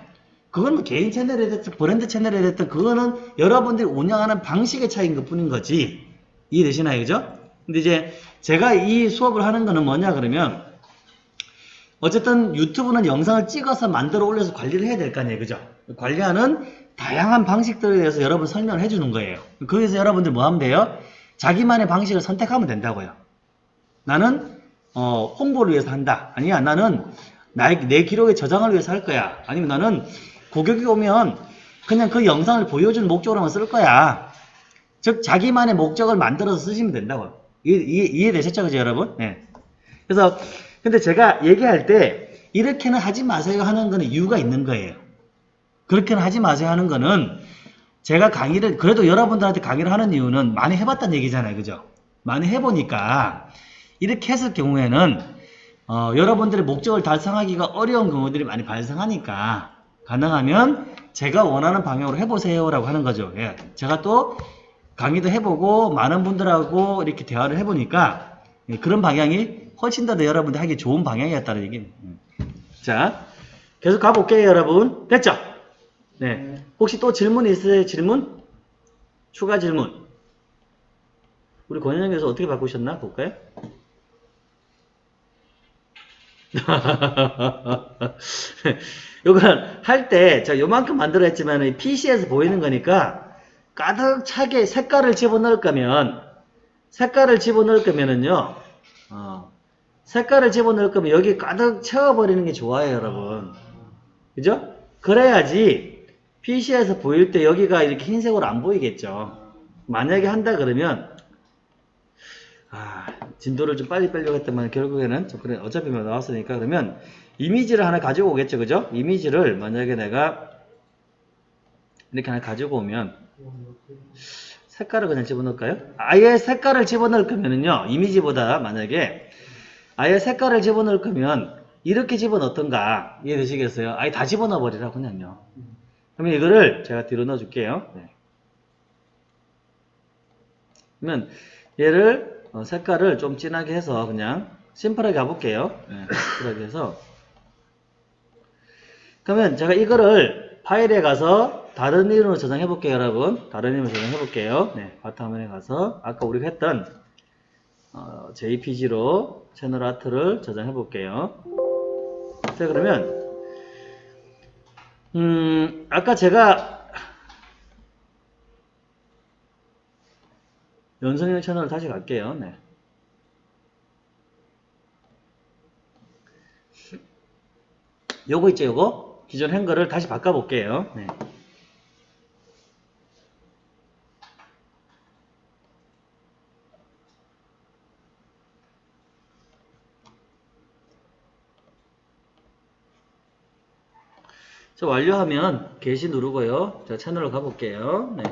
그건 뭐 개인 채널에 됐든 브랜드 채널에 됐든 그거는 여러분들이 운영하는 방식의 차이인 것 뿐인 거지. 이해되시나요? 그죠? 근데 이제 제가 이 수업을 하는 거는 뭐냐 그러면 어쨌든 유튜브는 영상을 찍어서 만들어 올려서 관리를 해야 될 거 아니에요. 그죠? 관리하는 다양한 방식들에 대해서 여러분 설명을 해주는 거예요. 거기서 여러분들 뭐 하면 돼요? 자기만의 방식을 선택하면 된다고요. 나는 어, 홍보를 위해서 한다. 아니야, 나는 나의, 내 기록에 저장을 위해서 할 거야. 아니면 나는 고객이 오면 그냥 그 영상을 보여주는 목적으로만 쓸 거야. 즉, 자기만의 목적을 만들어서 쓰시면 이해, 이해되셨죠, 그죠, 여러분? 네. 그래서, 근데 제가 얘기할 때, 이렇게는 하지 마세요 하는 거는 이유가 있는 거예요. 그렇게는 하지 마세요 하는 거는, 제가 강의를, 그래도 여러분들한테 강의를 하는 이유는 많이 해봤다는 얘기잖아요. 그죠? 많이 해보니까, 이렇게 했을 경우에는, 어, 여러분들의 목적을 달성하기가 어려운 경우들이 많이 발생하니까, 가능하면 제가 원하는 방향으로 해보세요 라고 하는 거죠. 예. 제가 또 강의도 해보고 많은 분들하고 이렇게 대화를 해보니까 예, 그런 방향이 훨씬 더 여러분들 하기 좋은 방향이었다는 얘기입니다. 음. 자, 계속 가볼게요, 여러분. 됐죠? 네. 혹시 또 질문 있으세요? 질문? 추가 질문? 우리 권현영에서 어떻게 바꾸셨나? 볼까요? 요건 할 때, 저 요만큼 만들어 했지만 PC에서 보이는 거니까 가득 차게 색깔을 집어넣을 거면, 색깔을 집어넣을 거면은요, 어, 색깔을 집어넣을 거면 여기 가득 채워버리는 게 좋아요, 여러분. 그죠? 그래야지 PC에서 보일 때 여기가 이렇게 흰색으로 안 보이겠죠. 만약에 한다 그러면, 아, 진도를 좀 빨리 빼려고 했더만 결국에는 좀 그래 어차피 뭐 나왔으니까 그러면 이미지를 하나 가지고 오겠죠 그죠 이미지를 만약에 내가 이렇게 하나 가지고 오면 색깔을 그냥 집어넣을까요? 아예 색깔을 집어넣을 거면은요 이미지보다 만약에 아예 색깔을 집어넣을 거면 이렇게 집어넣던가 이해되시겠어요? 아예 다 집어넣어 버리라 그냥요 그러면 이거를 제가 뒤로 넣어 줄게요 네. 그러면 얘를 어, 색깔을 좀 진하게 해서 그냥 심플하게 가볼게요 네, 심플하게 해서 그러면 제가 이거를 파일에 가서 다른 이름으로 저장해 볼게요 여러분. 다른 이름으로 저장해 볼게요. 네, 바탕화면에 가서 아까 우리가 했던 어, JPG로 채널 아트를 저장해 볼게요. 자 그러면 음 아까 제가 연성형 채널 다시 갈게요. 네. 요거 있죠 요거 기존 행거를 다시 바꿔 볼게요 네. 자, 완료하면 게시 누르고요. 자, 채널로 가볼게요. 네.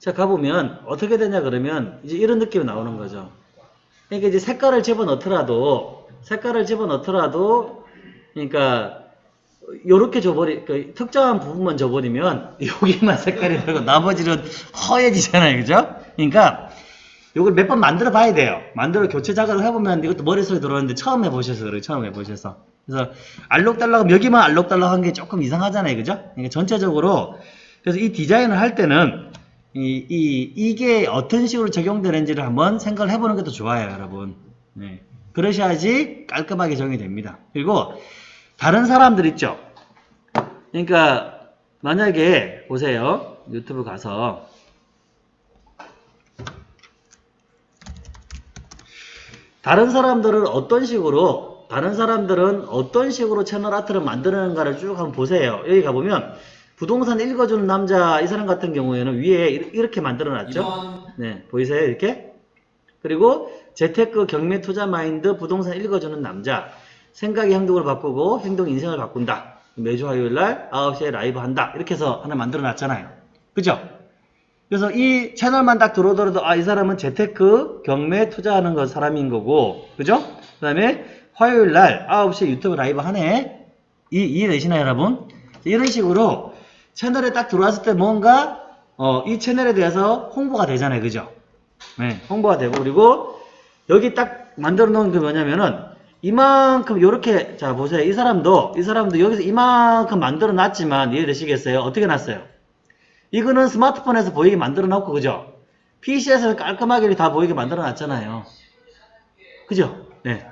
자, 가보면 어떻게 되냐 그러면 이제 이런 느낌이 나오는 거죠. 그러니까 이제 색깔을 집어넣더라도 색깔을 집어넣더라도 그러니까 요렇게 줘버리 그 특정한 부분만 줘버리면 여기만 색깔이 되고 나머지는 허해지잖아요. 그죠? 그러니까 요걸 몇 번 만들어 봐야 돼요. 만들어 교체 작업을 해보면 이것도 머릿속에 들어오는데 처음 해보셔서 그래요. 처음 해보셔서. 그래서 알록달록 여기만 알록달록 한 게 조금 이상하잖아요. 그죠? 그러니까 전체적으로 그래서 이 디자인을 할 때는 이, 이, 이게 어떤 식으로 적용되는지를 한번 생각을 해보는 것도 좋아요, 여러분. 네. 그러셔야지 깔끔하게 적용이 됩니다. 그리고 다른 사람들 있죠? 그러니까 만약에 보세요. 유튜브 가서 다른 사람들은 어떤 식으로 다른 사람들은 어떤 식으로 채널 아트를 만드는가를 쭉 한번 보세요. 여기 가보면 부동산 읽어주는 남자 이 사람 같은 경우에는 위에 이렇게 만들어 놨죠. 네, 보이세요? 이렇게? 그리고 재테크 경매 투자 마인드 부동산 읽어주는 남자 생각의 행동을 바꾸고 행동 인생을 바꾼다. 매주 화요일 날 9시에 라이브 한다. 이렇게 해서 하나 만들어 놨잖아요. 그죠? 그래서 이 채널만 딱 들어오더라도 아 이 사람은 재테크 경매 투자하는 거 사람인 거고 그죠? 그 다음에 화요일 날 9시에 유튜브 라이브 하네 이, 이해되시나요 여러분? 이런 식으로 채널에 딱 들어왔을 때 뭔가 어, 이 채널에 대해서 홍보가 되잖아요 그죠? 네 홍보가 되고 그리고 여기 딱 만들어 놓은 게 뭐냐면은 이만큼 요렇게 자 보세요 이 사람도 이 사람도 여기서 이만큼 만들어 놨지만 이해되시겠어요? 어떻게 놨어요? 이거는 스마트폰에서 보이게 만들어 놓고 그죠? PC에서는 깔끔하게 다 보이게 만들어 놨잖아요. 그죠? 네.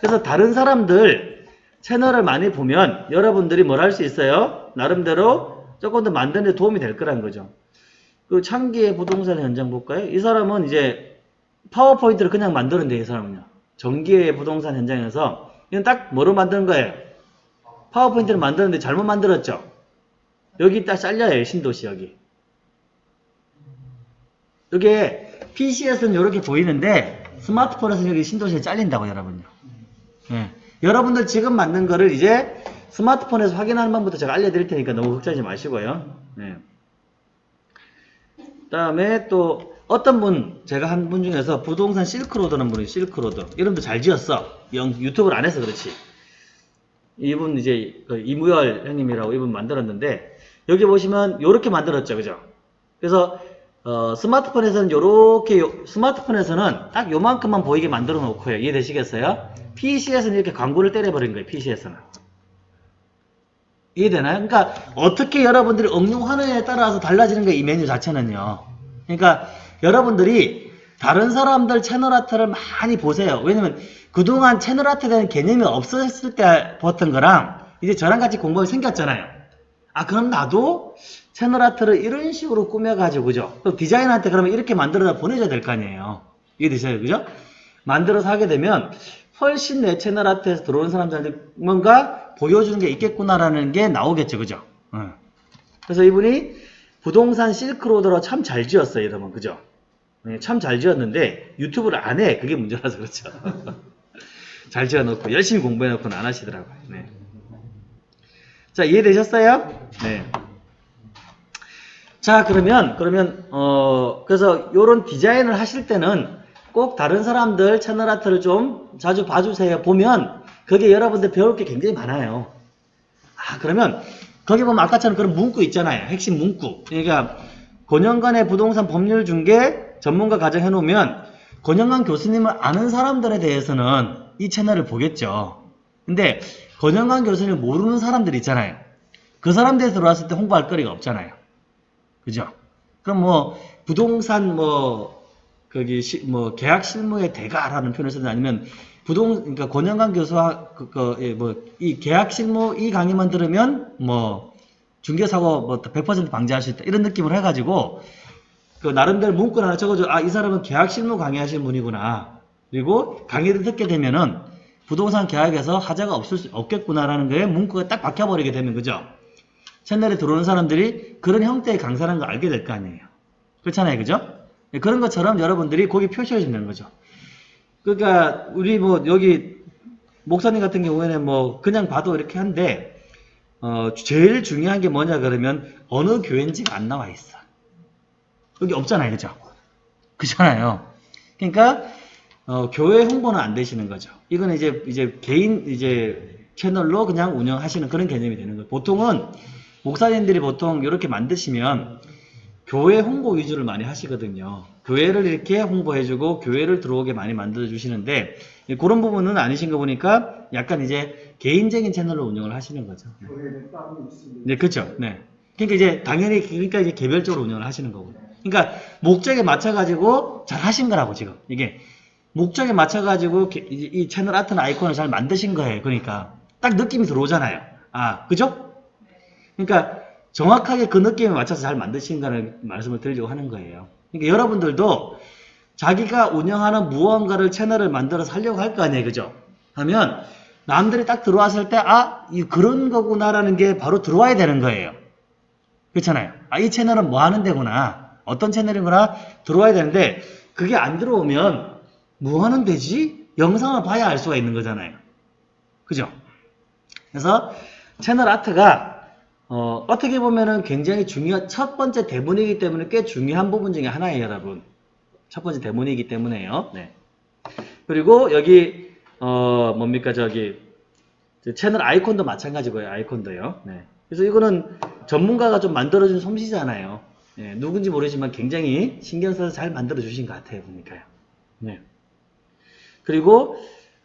그래서 다른 사람들 채널을 많이 보면 여러분들이 뭘 할 수 있어요? 나름대로 조금 더 만드는 데 도움이 될 거란 거죠. 그 창기의 부동산 현장 볼까요? 이 사람은 이제 파워포인트를 그냥 만드는데 이 사람은요. 전기의 부동산 현장에서 이건 딱 뭐로 만드는 거예요? 파워포인트를 만드는데 잘못 만들었죠? 여기 딱 잘려요 신도시 여기 이게 PC에서는 이렇게 보이는데 스마트폰에서는 여기 신도시에 잘린다고 여러분요 예. 여러분들 지금 만든 거를 이제 스마트폰에서 확인하는 방법부터 제가 알려드릴 테니까 너무 걱정하지 마시고요. 예. 다음에 또 어떤 분 제가 한 분 중에서 부동산 실크로드는 분이 실크로드 이름도 잘 지었어. 영, 유튜브를 안 해서 그렇지. 이분 이제 그 이무열 형님이라고 이분 만들었는데 여기 보시면 이렇게 만들었죠. 그죠? 그래서 어, 스마트폰에서는 요렇게 요- 스마트폰에서는 딱 요만큼만 보이게 만들어 놓고요. 이해되시겠어요? PC에서는 이렇게 광고를 때려버린 거예요 PC에서는 이해되나요? 그러니까 어떻게 여러분들이 응용하느냐에 따라서 달라지는 거예요 이 메뉴 자체는요 그러니까 여러분들이 다른 사람들 채널 아트를 많이 보세요 왜냐면 그동안 채널 아트에 대한 개념이 없었을 때 봤던 거랑 이제 저랑 같이 공부가 생겼잖아요 아 그럼 나도 채널 아트를 이런 식으로 꾸며가지고 그죠? 그럼 디자이너한테 그러면 이렇게 만들어서 보내줘야 될 거 아니에요 이해되셔요 그죠? 만들어서 하게 되면 훨씬 내 채널 아트에서 들어오는 사람들한테 뭔가 보여주는 게 있겠구나라는 게 나오겠죠 그죠? 응. 그래서 이분이 부동산 실크로드로 참 잘 지었어요 이러면 그죠? 참 잘 지었는데 유튜브를 안 해 그게 문제라서 그렇죠 잘 지어놓고 열심히 공부해놓고는 안 하시더라고요 네. 자, 이해되셨어요? 네. 자, 그러면, 그러면, 어, 그래서 요런 디자인을 하실 때는 꼭 다른 사람들 채널 아트를 좀 자주 봐주세요. 보면, 거기에 여러분들 배울 게 굉장히 많아요. 아, 그러면, 거기 보면 아까처럼 그런 문구 있잖아요. 핵심 문구. 그러니까, 권영관의 부동산 법률 중개 전문가 가정 해놓으면, 권영관 교수님을 아는 사람들에 대해서는 이 채널을 보겠죠. 근데, 권영관 교수님을 모르는 사람들 있잖아요. 그 사람들이 들어왔을 때 홍보할 거리가 없잖아요. 그죠? 그럼 뭐 부동산 뭐 거기 시, 뭐 계약 실무의 대가라는 표현을 쓰든 아니면 부동 그러니까 권영관 교수와 그뭐이 계약 실무 이 강의만 들으면 뭐 중개 사고 뭐 100% 방지할 수 있다 이런 느낌을 해가지고 그 나름대로 문구를 하나 적어줘 아 이 사람은 계약 실무 강의하시는 분이구나 그리고 강의를 듣게 되면은 부동산 계약에서 하자가 없을 수 없겠구나라는 거에 문구가 딱 박혀버리게 되면 그죠? 채널에 들어오는 사람들이 그런 형태의 강사라는 걸 알게 될 거 아니에요. 그렇잖아요. 그죠? 네, 그런 것처럼 여러분들이 거기 표시해 주는 거죠. 그러니까 우리 뭐 여기 목사님 같은 경우에는 뭐 그냥 봐도 이렇게 한데 어 제일 중요한 게 뭐냐 그러면 어느 교회인지가 안 나와 있어. 여기 없잖아요. 그죠? 그잖아요. 그러니까 어, 교회 홍보는 안 되시는 거죠. 이거는 이제 이제 개인 이제 채널로 그냥 운영하시는 그런 개념이 되는 거예요. 보통은 목사님들이 보통 이렇게 만드시면 교회 홍보 위주를 많이 하시거든요. 교회를 이렇게 홍보해주고 교회를 들어오게 많이 만들어 주시는데 그런 부분은 아니신 거 보니까 약간 이제 개인적인 채널로 운영을 하시는 거죠. 교회는 따로 있습니다. 네, 그렇죠. 네. 그러니까 이제 당연히 그러니까 이제 개별적으로 운영을 하시는 거고. 그러니까 목적에 맞춰 가지고 잘 하신 거라고 지금 이게 목적에 맞춰 가지고 이, 이 채널 아트나 아이콘을 잘 만드신 거예요. 그러니까 딱 느낌이 들어오잖아요. 아, 그죠? 그러니까 정확하게 그 느낌에 맞춰서 잘 만드신다는 말씀을 드리려고 하는 거예요. 그러니까 여러분들도 자기가 운영하는 무언가를 채널을 만들어서 하려고 할 거 아니에요. 그죠? 하면 남들이 딱 들어왔을 때 아, 이 그런 거구나라는 게 바로 들어와야 되는 거예요. 그렇잖아요. 아, 이 채널은 뭐 하는 데구나. 어떤 채널이구나 들어와야 되는데 그게 안 들어오면 뭐 하는 데지? 영상을 봐야 알 수가 있는 거잖아요. 그죠? 그래서 채널 아트가 어, 어떻게 보면은 굉장히 중요한 첫 번째 대본이기 때문에 꽤 중요한 부분 중에 하나예요, 여러분. 첫 번째 대본이기 때문에요. 네. 그리고 여기 어, 뭡니까 저기 저 채널 아이콘도 마찬가지고요. 아이콘도요. 네. 그래서 이거는 전문가가 좀 만들어준 솜씨잖아요. 네, 누군지 모르지만 굉장히 신경 써서 잘 만들어 주신 것 같아요, 보니까요. 네. 그리고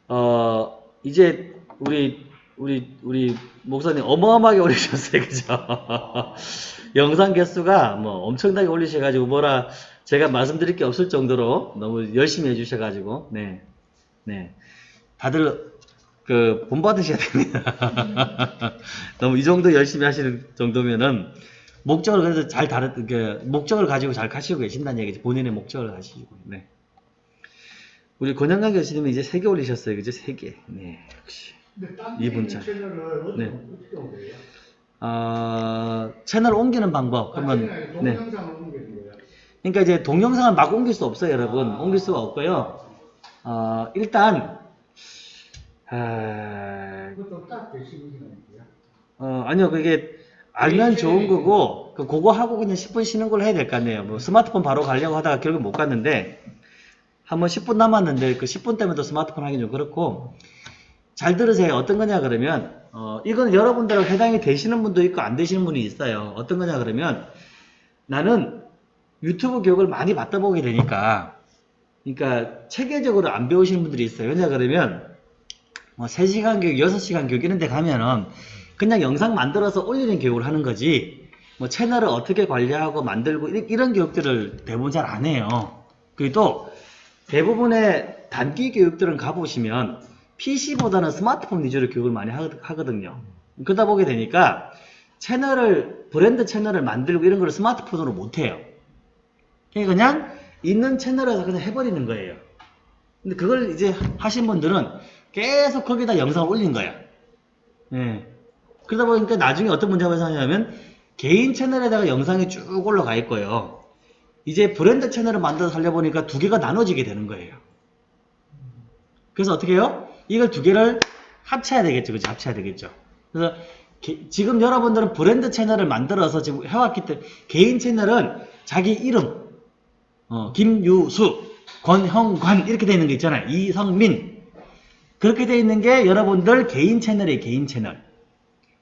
어 이제 우리 우리 우리 목사님 어마어마하게 올리셨어요, 그죠? 영상 개수가 뭐 엄청나게 올리셔가지고 뭐라 제가 말씀드릴 게 없을 정도로 너무 열심히 해주셔가지고 네, 네, 다들 그 본받으셔야 됩니다. 너무 이 정도 열심히 하시는 정도면은 목적을 그래도 잘 다른 그 목적을 가지고 잘 가시고 계신다는 얘기죠. 본인의 목적을 가지고. 네. 우리 권영강 교수님은 이제 세 개 올리셨어요. 그죠? 세 개. 네, 역시. 근데 딴 이분 차. 채널을 어떻게, 네. 어떻게 옮겨요? 어, 채널 옮기는 방법. 그러면, 아, 채널 네. 그러니까 이제 동영상을 막 옮길 수 없어요, 여러분. 옮길 수가 없고요. 어, 일단, 아. 어, 아니요, 그게 알면 좋은 거고, 그 그거 하고 그냥 10분 쉬는 걸 해야 될 거 아니에요. 뭐 스마트폰 바로 가려고 하다가 결국 못 갔는데, 한번 10분 남았는데, 그 10분 때문에 또 스마트폰 하기 좀 그렇고, 잘 들으세요. 어떤 거냐 그러면, 어, 이건 여러분들하고 해당이 되시는 분도 있고 안 되시는 분이 있어요. 어떤 거냐 그러면, 나는 유튜브 교육을 많이 받다 보게 되니까, 그러니까 체계적으로 안 배우시는 분들이 있어요. 왜냐 그러면, 뭐 3시간 교육, 6시간 교육 이런 데 가면은 그냥 영상 만들어서 올리는 교육을 하는 거지 뭐 채널을 어떻게 관리하고 만들고 이- 이런 교육들을 대부분 잘 안 해요. 그리고 또 대부분의 단기 교육들은 가보시면 PC보다는 스마트폰 위주로 교육을 많이 하- 하거든요. 그러다 보게 되니까 채널을 브랜드 채널을 만들고 이런 걸 스마트폰으로 못 해요. 그러니까 그냥 있는 채널에서 그냥 해버리는 거예요. 근데 그걸 이제 하신 분들은 계속 거기다 영상을 올린 거야. 예. 그러다 보니까 나중에 어떤 문제가 생기냐면 개인 채널에다가 영상이 쭉 올라가 있고요. 이제 브랜드 채널을 만들어서 살려보니까 두 개가 나눠지게 되는 거예요. 그래서 어떻게 해요? 이걸 두 개를 합쳐야 되겠죠. 그죠? 합쳐야 되겠죠. 그래서 게- 지금 여러분들은 브랜드 채널을 만들어서 지금 해왔기 때문에 개인 채널은 자기 이름 어, 김유수, 권형관 이렇게 되어 있는 게 있잖아요. 이성민 그렇게 되어 있는 게 여러분들 개인 채널이에요. 개인 채널.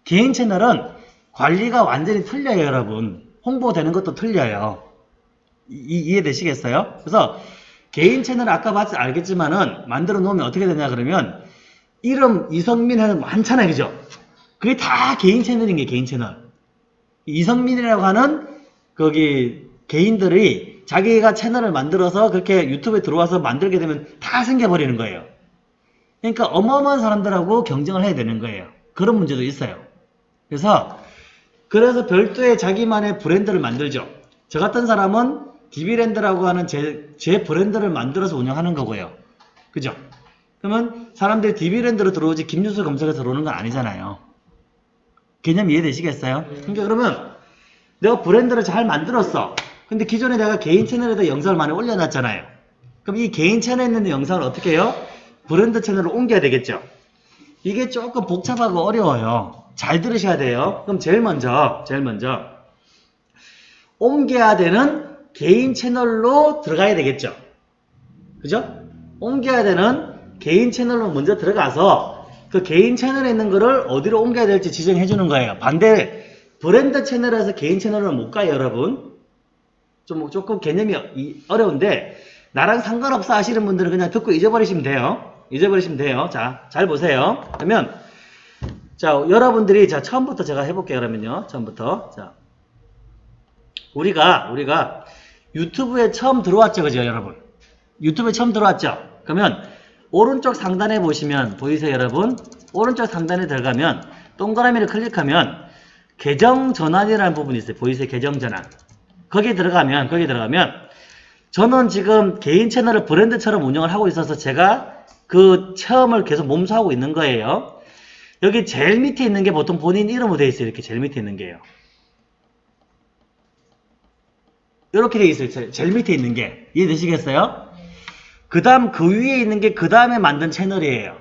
개인 채널은 관리가 완전히 틀려요, 여러분. 홍보되는 것도 틀려요. 이, 이해되시겠어요? 그래서 개인 채널 아까 봤지 알겠지만은 만들어 놓으면 어떻게 되냐 그러면 이름 이성민 하는 많잖아요, 그죠? 그게 다 개인 채널인 게 개인 채널. 이성민이라고 하는 거기 개인들이 자기가 채널을 만들어서 그렇게 유튜브에 들어와서 만들게 되면 다 생겨버리는 거예요. 그러니까 어마어마한 사람들하고 경쟁을 해야 되는 거예요. 그런 문제도 있어요. 그래서 그래서 별도의 자기만의 브랜드를 만들죠. 저 같은 사람은 디비랜드라고 하는 제, 제 브랜드를 만들어서 운영하는 거고요. 그죠? 그러면 사람들이 디비랜드로 들어오지 김유수 검색해서 들어오는 건 아니잖아요. 개념 이해되시겠어요? 그러니까 그러면 내가 브랜드를 잘 만들었어. 근데 기존에 내가 개인 채널에다 영상을 많이 올려놨잖아요. 그럼 이 개인 채널에 있는 영상을 어떻게 해요? 브랜드 채널로 옮겨야 되겠죠. 이게 조금 복잡하고 어려워요. 잘 들으셔야 돼요. 그럼 제일 먼저, 제일 먼저 옮겨야 되는 개인 채널로 들어가야 되겠죠. 그죠? 옮겨야 되는 개인 채널로 먼저 들어가서 그 개인 채널에 있는 거를 어디로 옮겨야 될지 지정해 주는 거예요. 반대 브랜드 채널에서 개인 채널로 못 가요, 여러분. 좀 조금 개념이 이- 어려운데 나랑 상관없어 하시는 분들은 그냥 듣고 잊어버리시면 돼요. 잊어버리시면 돼요. 자, 잘 보세요. 그러면 자, 여러분들이 자, 처음부터 제가 해 볼게요. 그러면요. 처음부터. 자. 우리가 우리가 유튜브에 처음 들어왔죠. 그죠, 여러분? 유튜브에 처음 들어왔죠. 그러면 오른쪽 상단에 보시면 보이세요, 여러분? 오른쪽 상단에 들어가면 동그라미를 클릭하면 계정 전환이라는 부분이 있어요. 보이세요? 계정 전환. 거기에 들어가면 거기에 들어가면 저는 지금 개인 채널을 브랜드처럼 운영을 하고 있어서 제가 그 체험을 계속 몸소 하고 있는 거예요. 여기 제일 밑에 있는 게 보통 본인 이름으로 되어 있어요. 이렇게 제일 밑에 있는 게요. 이렇게 되어 있어요. 제일, 제일 밑에 있는 게. 이해되시겠어요? 그 다음 그 위에 있는 게 그 다음에 만든 채널이에요.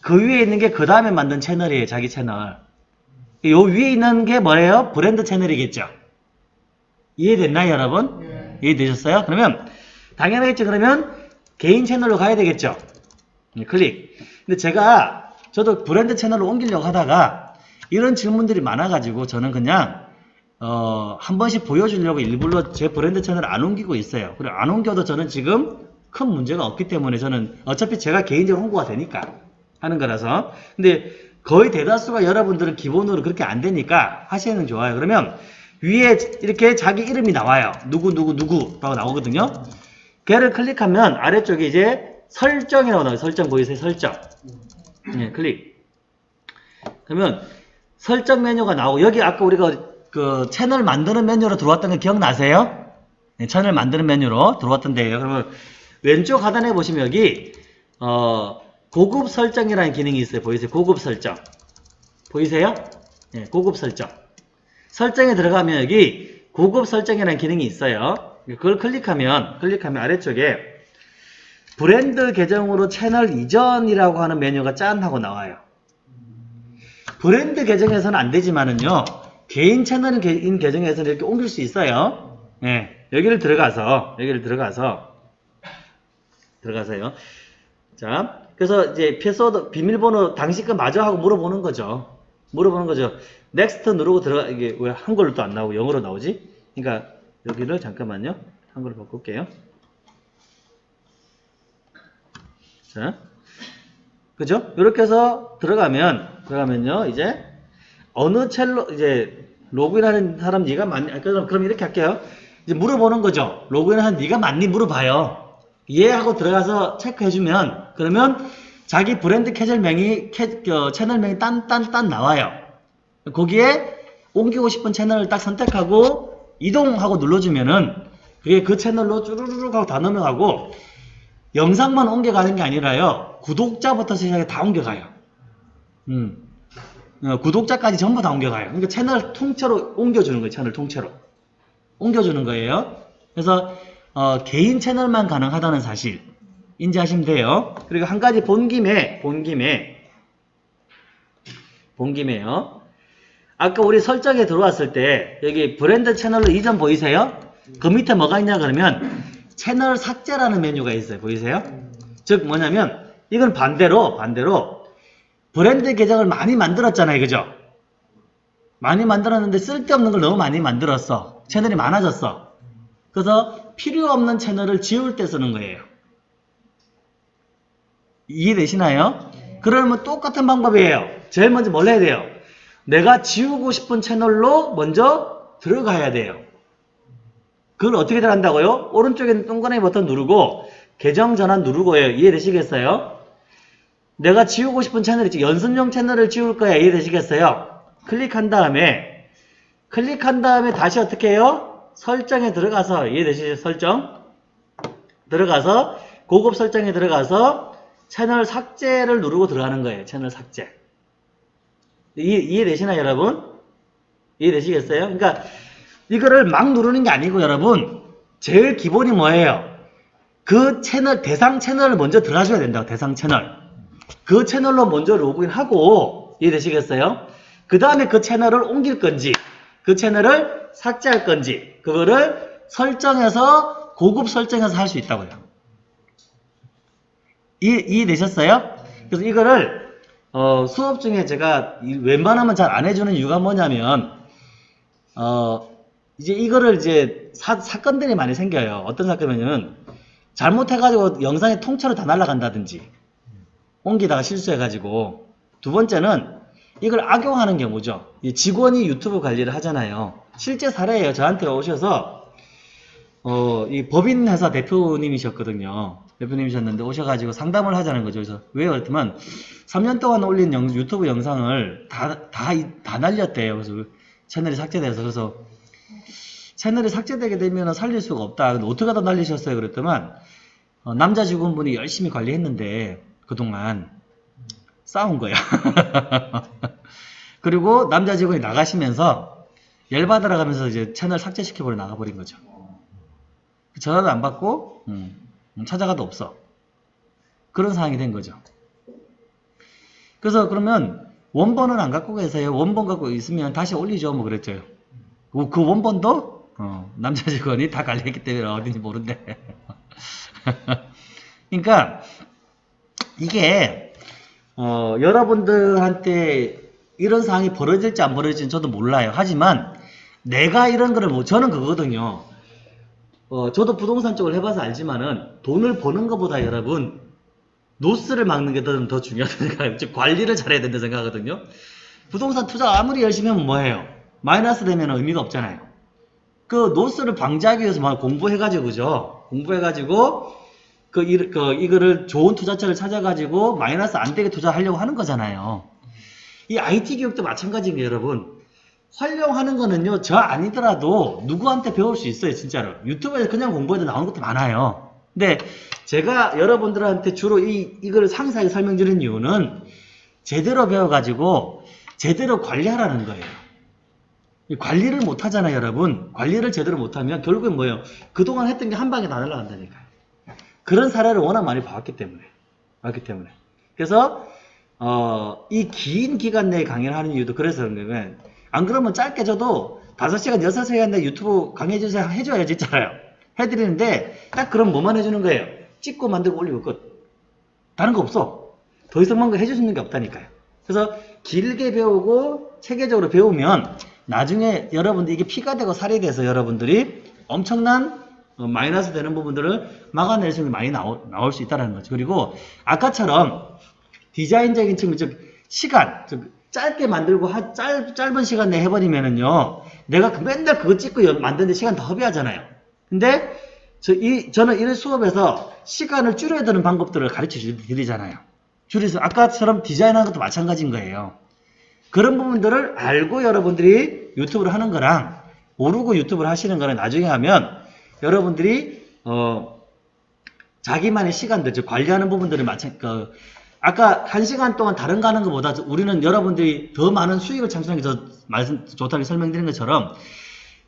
그 위에 있는 게 그 다음에 만든 채널이에요. 자기 채널. 요 위에 있는 게 뭐예요? 브랜드 채널이겠죠. 이해됐나요, 여러분? 예. 이해되셨어요? 그러면 당연하겠죠. 그러면 개인 채널로 가야 되겠죠. 네, 클릭. 근데 제가 저도 브랜드 채널로 옮기려고 하다가 이런 질문들이 많아가지고 저는 그냥 어, 한 번씩 보여주려고 일부러 제 브랜드 채널을 안 옮기고 있어요. 그리고 안 옮겨도 저는 지금 큰 문제가 없기 때문에 저는 어차피 제가 개인적으로 홍보가 되니까 하는 거라서. 근데 거의 대다수가 여러분들은 기본으로 그렇게 안 되니까 하시는 좋아요. 그러면 위에 이렇게 자기 이름이 나와요. 누구 누구 누구라고 나오거든요. 걔를 클릭하면 아래쪽에 이제 설정이라고 나와요. 설정 보이세요? 설정. 네, 클릭. 그러면 설정 메뉴가 나오고 여기 아까 우리가 그 채널 만드는 메뉴로 들어왔던 거 기억나세요? 네, 채널 만드는 메뉴로 들어왔던 데예요. 그러면 왼쪽 하단에 보시면 여기 어, 고급 설정이라는 기능이 있어요. 보이세요? 고급 설정. 보이세요? 네, 고급 설정. 설정에 들어가면 여기 고급 설정이라는 기능이 있어요. 그걸 클릭하면 클릭하면 아래쪽에 브랜드 계정으로 채널 이전이라고 하는 메뉴가 짠 하고 나와요. 브랜드 계정에서는 안 되지만은요. 개인 채널인 계정에서는 이렇게 옮길 수 있어요. 네, 여기를 들어가서 여기를 들어가서 들어가세요. 자, 그래서 이제 패스워드 비밀번호 당신 거 맞아 하고 물어보는 거죠. 물어보는 거죠. Next 누르고 들어가 이게 왜 한글로 또 안 나오고 영어로 나오지? 그러니까 여기를 잠깐만요. 한글로 바꿀게요. 자, 그죠? 이렇게 해서 들어가면 들어가면요 이제 어느 첼로 이제 로그인하는 사람 네가 맞니? 아, 그럼 그럼 이렇게 할게요. 이제 물어보는 거죠. 로그인하는 네가 맞니 물어봐요. 예 하고 들어가서 체크해주면 그러면 자기 브랜드 캐절명이 캐, 어, 채널명이 딴딴 딴 나와요. 거기에 옮기고 싶은 채널을 딱 선택하고 이동하고 눌러주면은 그게 그 채널로 쭈루루룩 하고 다 넘어가고 영상만 옮겨가는 게 아니라요. 구독자부터 시작해 다 옮겨가요. 음. 어, 구독자까지 전부 다 옮겨가요. 그러니까 채널 통째로 옮겨주는 거예요. 채널 통째로. 옮겨주는 거예요. 그래서 어, 개인 채널만 가능하다는 사실 인지하시면 돼요. 그리고 한 가지 본 김에 본 김에 본 김에요. 아까 우리 설정에 들어왔을 때 여기 브랜드 채널로 이전 보이세요? 그 밑에 뭐가 있냐 그러면 채널 삭제라는 메뉴가 있어요. 보이세요? 즉 뭐냐면 이건 반대로 반대로 브랜드 계정을 많이 만들었잖아요. 그죠? 많이 만들었는데 쓸데없는 걸 너무 많이 만들었어. 채널이 많아졌어. 그래서 필요 없는 채널을 지울 때 쓰는 거예요. 이해되시나요? 그러면 똑같은 방법이에요. 제일 먼저 뭘 해야 돼요? 내가 지우고 싶은 채널로 먼저 들어가야 돼요. 그걸 어떻게 들어간다고요? 오른쪽에 있는 동그라미 버튼 누르고 계정 전환 누르고요. 이해되시겠어요? 내가 지우고 싶은 채널 있지. 연습용 채널을 지울 거야. 이해되시겠어요? 클릭한 다음에 클릭한 다음에 다시 어떻게 해요? 설정에 들어가서 이해되시죠? 설정 들어가서 고급 설정에 들어가서 채널 삭제를 누르고 들어가는 거예요. 채널 삭제. 이해, 이해되시나요, 여러분? 이해되시겠어요? 그러니까 이거를 막 누르는 게 아니고 여러분 제일 기본이 뭐예요? 그 채널 대상 채널을 먼저 들어가셔야 된다고 대상 채널. 그 채널로 먼저 로그인하고 이해되시겠어요? 그 다음에 그 채널을 옮길 건지 그 채널을 삭제할 건지 그거를 설정해서 고급 설정해서 할 수 있다고요. 이해, 이해되셨어요? 그래서 이거를 어, 수업 중에 제가 이- 웬만하면 잘 안 해주는 이유가 뭐냐면 어, 이제 이거를 이제 사, 사건들이 많이 생겨요. 어떤 사건이냐면 잘못해가지고 영상이 통째로 다 날아간다든지 옮기다가 실수해가지고 두 번째는 이걸 악용하는 경우죠. 이 직원이 유튜브 관리를 하잖아요. 실제 사례예요. 저한테 오셔서 어, 이 법인 회사 대표님이셨거든요. 대표님이셨는데 오셔가지고 상담을 하자는 거죠. 그래서 왜요? 그랬더만 3년 동안 올린 영- 유튜브 영상을 다, 다, 이- 다 날렸대요. 그래서 채널이 삭제돼서. 그래서 채널이 삭제되게 되면 살릴 수가 없다. 근데 어떻게 하다 날리셨어요? 그랬더만 어, 남자 직원분이 열심히 관리했는데 그동안 싸운 거야. 그리고 남자 직원이 나가시면서 열받으러 가면서 이제 채널 삭제시켜버려 나가버린 거죠. 전화도 안 받고 음, 음, 찾아가도 없어. 그런 상황이 된 거죠. 그래서 그러면 원본은 안 갖고 계세요. 원본 갖고 있으면 다시 올리죠. 뭐 그랬죠. 그, 그 원본도 어, 남자 직원이 다 관리했기 때문에 어딘지 모른대. 그러니까 이게 어, 여러분들한테 이런 상황이 벌어질지 안 벌어질지는 저도 몰라요. 하지만 내가 이런 거를 뭐 저는 그거거든요. 어, 저도 부동산 쪽을 해봐서 알지만은 돈을 버는 것보다 여러분 노스를 막는 게 더, 더 중요하다고 생각해요. 즉 관리를 잘해야 된다 생각하거든요. 부동산 투자 아무리 열심히 하면 뭐해요? 마이너스 되면 의미가 없잖아요. 그 노스를 방지하기 위해서 막 공부해가지고 그죠? 공부해가지고 그, 이, 그 이거를 좋은 투자처를 찾아가지고 마이너스 안 되게 투자하려고 하는 거잖아요. 이 IT 교육도 마찬가지인 게 여러분. 활용하는 거는요 저 아니더라도 누구한테 배울 수 있어요 진짜로. 유튜브에서 그냥 공부해도 나오는 것도 많아요. 근데 제가 여러분들한테 주로 이, 이걸 상세하게 설명드리는 이유는 제대로 배워가지고 제대로 관리하라는 거예요. 이 관리를 못 하잖아요 여러분. 관리를 제대로 못하면 결국엔 뭐예요? 그동안 했던 게 한 방에 다 날아간다니까요 그런 사례를 워낙 많이 봤기 때문에 봤기 때문에 그래서 어, 이 긴 기간 내에 강의를 하는 이유도 그래서 거예요. 안 그러면 짧게 줘도 5시간, 6시간 내 유튜브 강의 해주세요. 해줘야지 있잖아요. 해드리는데 딱 그럼 뭐만 해주는 거예요. 찍고 만들고 올리고 끝. 다른 거 없어. 더 이상 뭔가 해주는 게 없다니까요. 그래서 길게 배우고 체계적으로 배우면 나중에 여러분들 이게 피가 되고 살이 돼서 여러분들이 엄청난 어, 마이너스 되는 부분들을 막아낼 수 있는 게 많이 나올 수 있다는 거죠. 그리고 아까처럼 디자인적인 측면, 즉 시간, 즉 짧게 만들고 하- 짧, 짧은 시간 내에 해버리면은요, 내가 그 맨날 그거 찍고 연- 만드는데 시간 더 허비하잖아요. 근데 저 이, 저는 이런 수업에서 시간을 줄여야 되는 방법들을 가르쳐 주- 드리잖아요. 줄여서 아까처럼 디자인하는 것도 마찬가지인 거예요. 그런 부분들을 알고 여러분들이 유튜브를 하는 거랑 모르고 유튜브를 하시는 거랑 나중에 하면 여러분들이 어 자기만의 시간들, 즉 관리하는 부분들을 마찬 그 아까 한 시간 동안 다른 거 하는 것보다 우리는 여러분들이 더 많은 수익을 창출하는 게 더 말씀 좋다고 설명드린 것처럼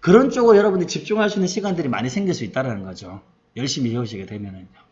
그런 쪽으로 여러분들이 집중할 수 있는 시간들이 많이 생길 수 있다는 거죠. 열심히 해오시게 되면은요.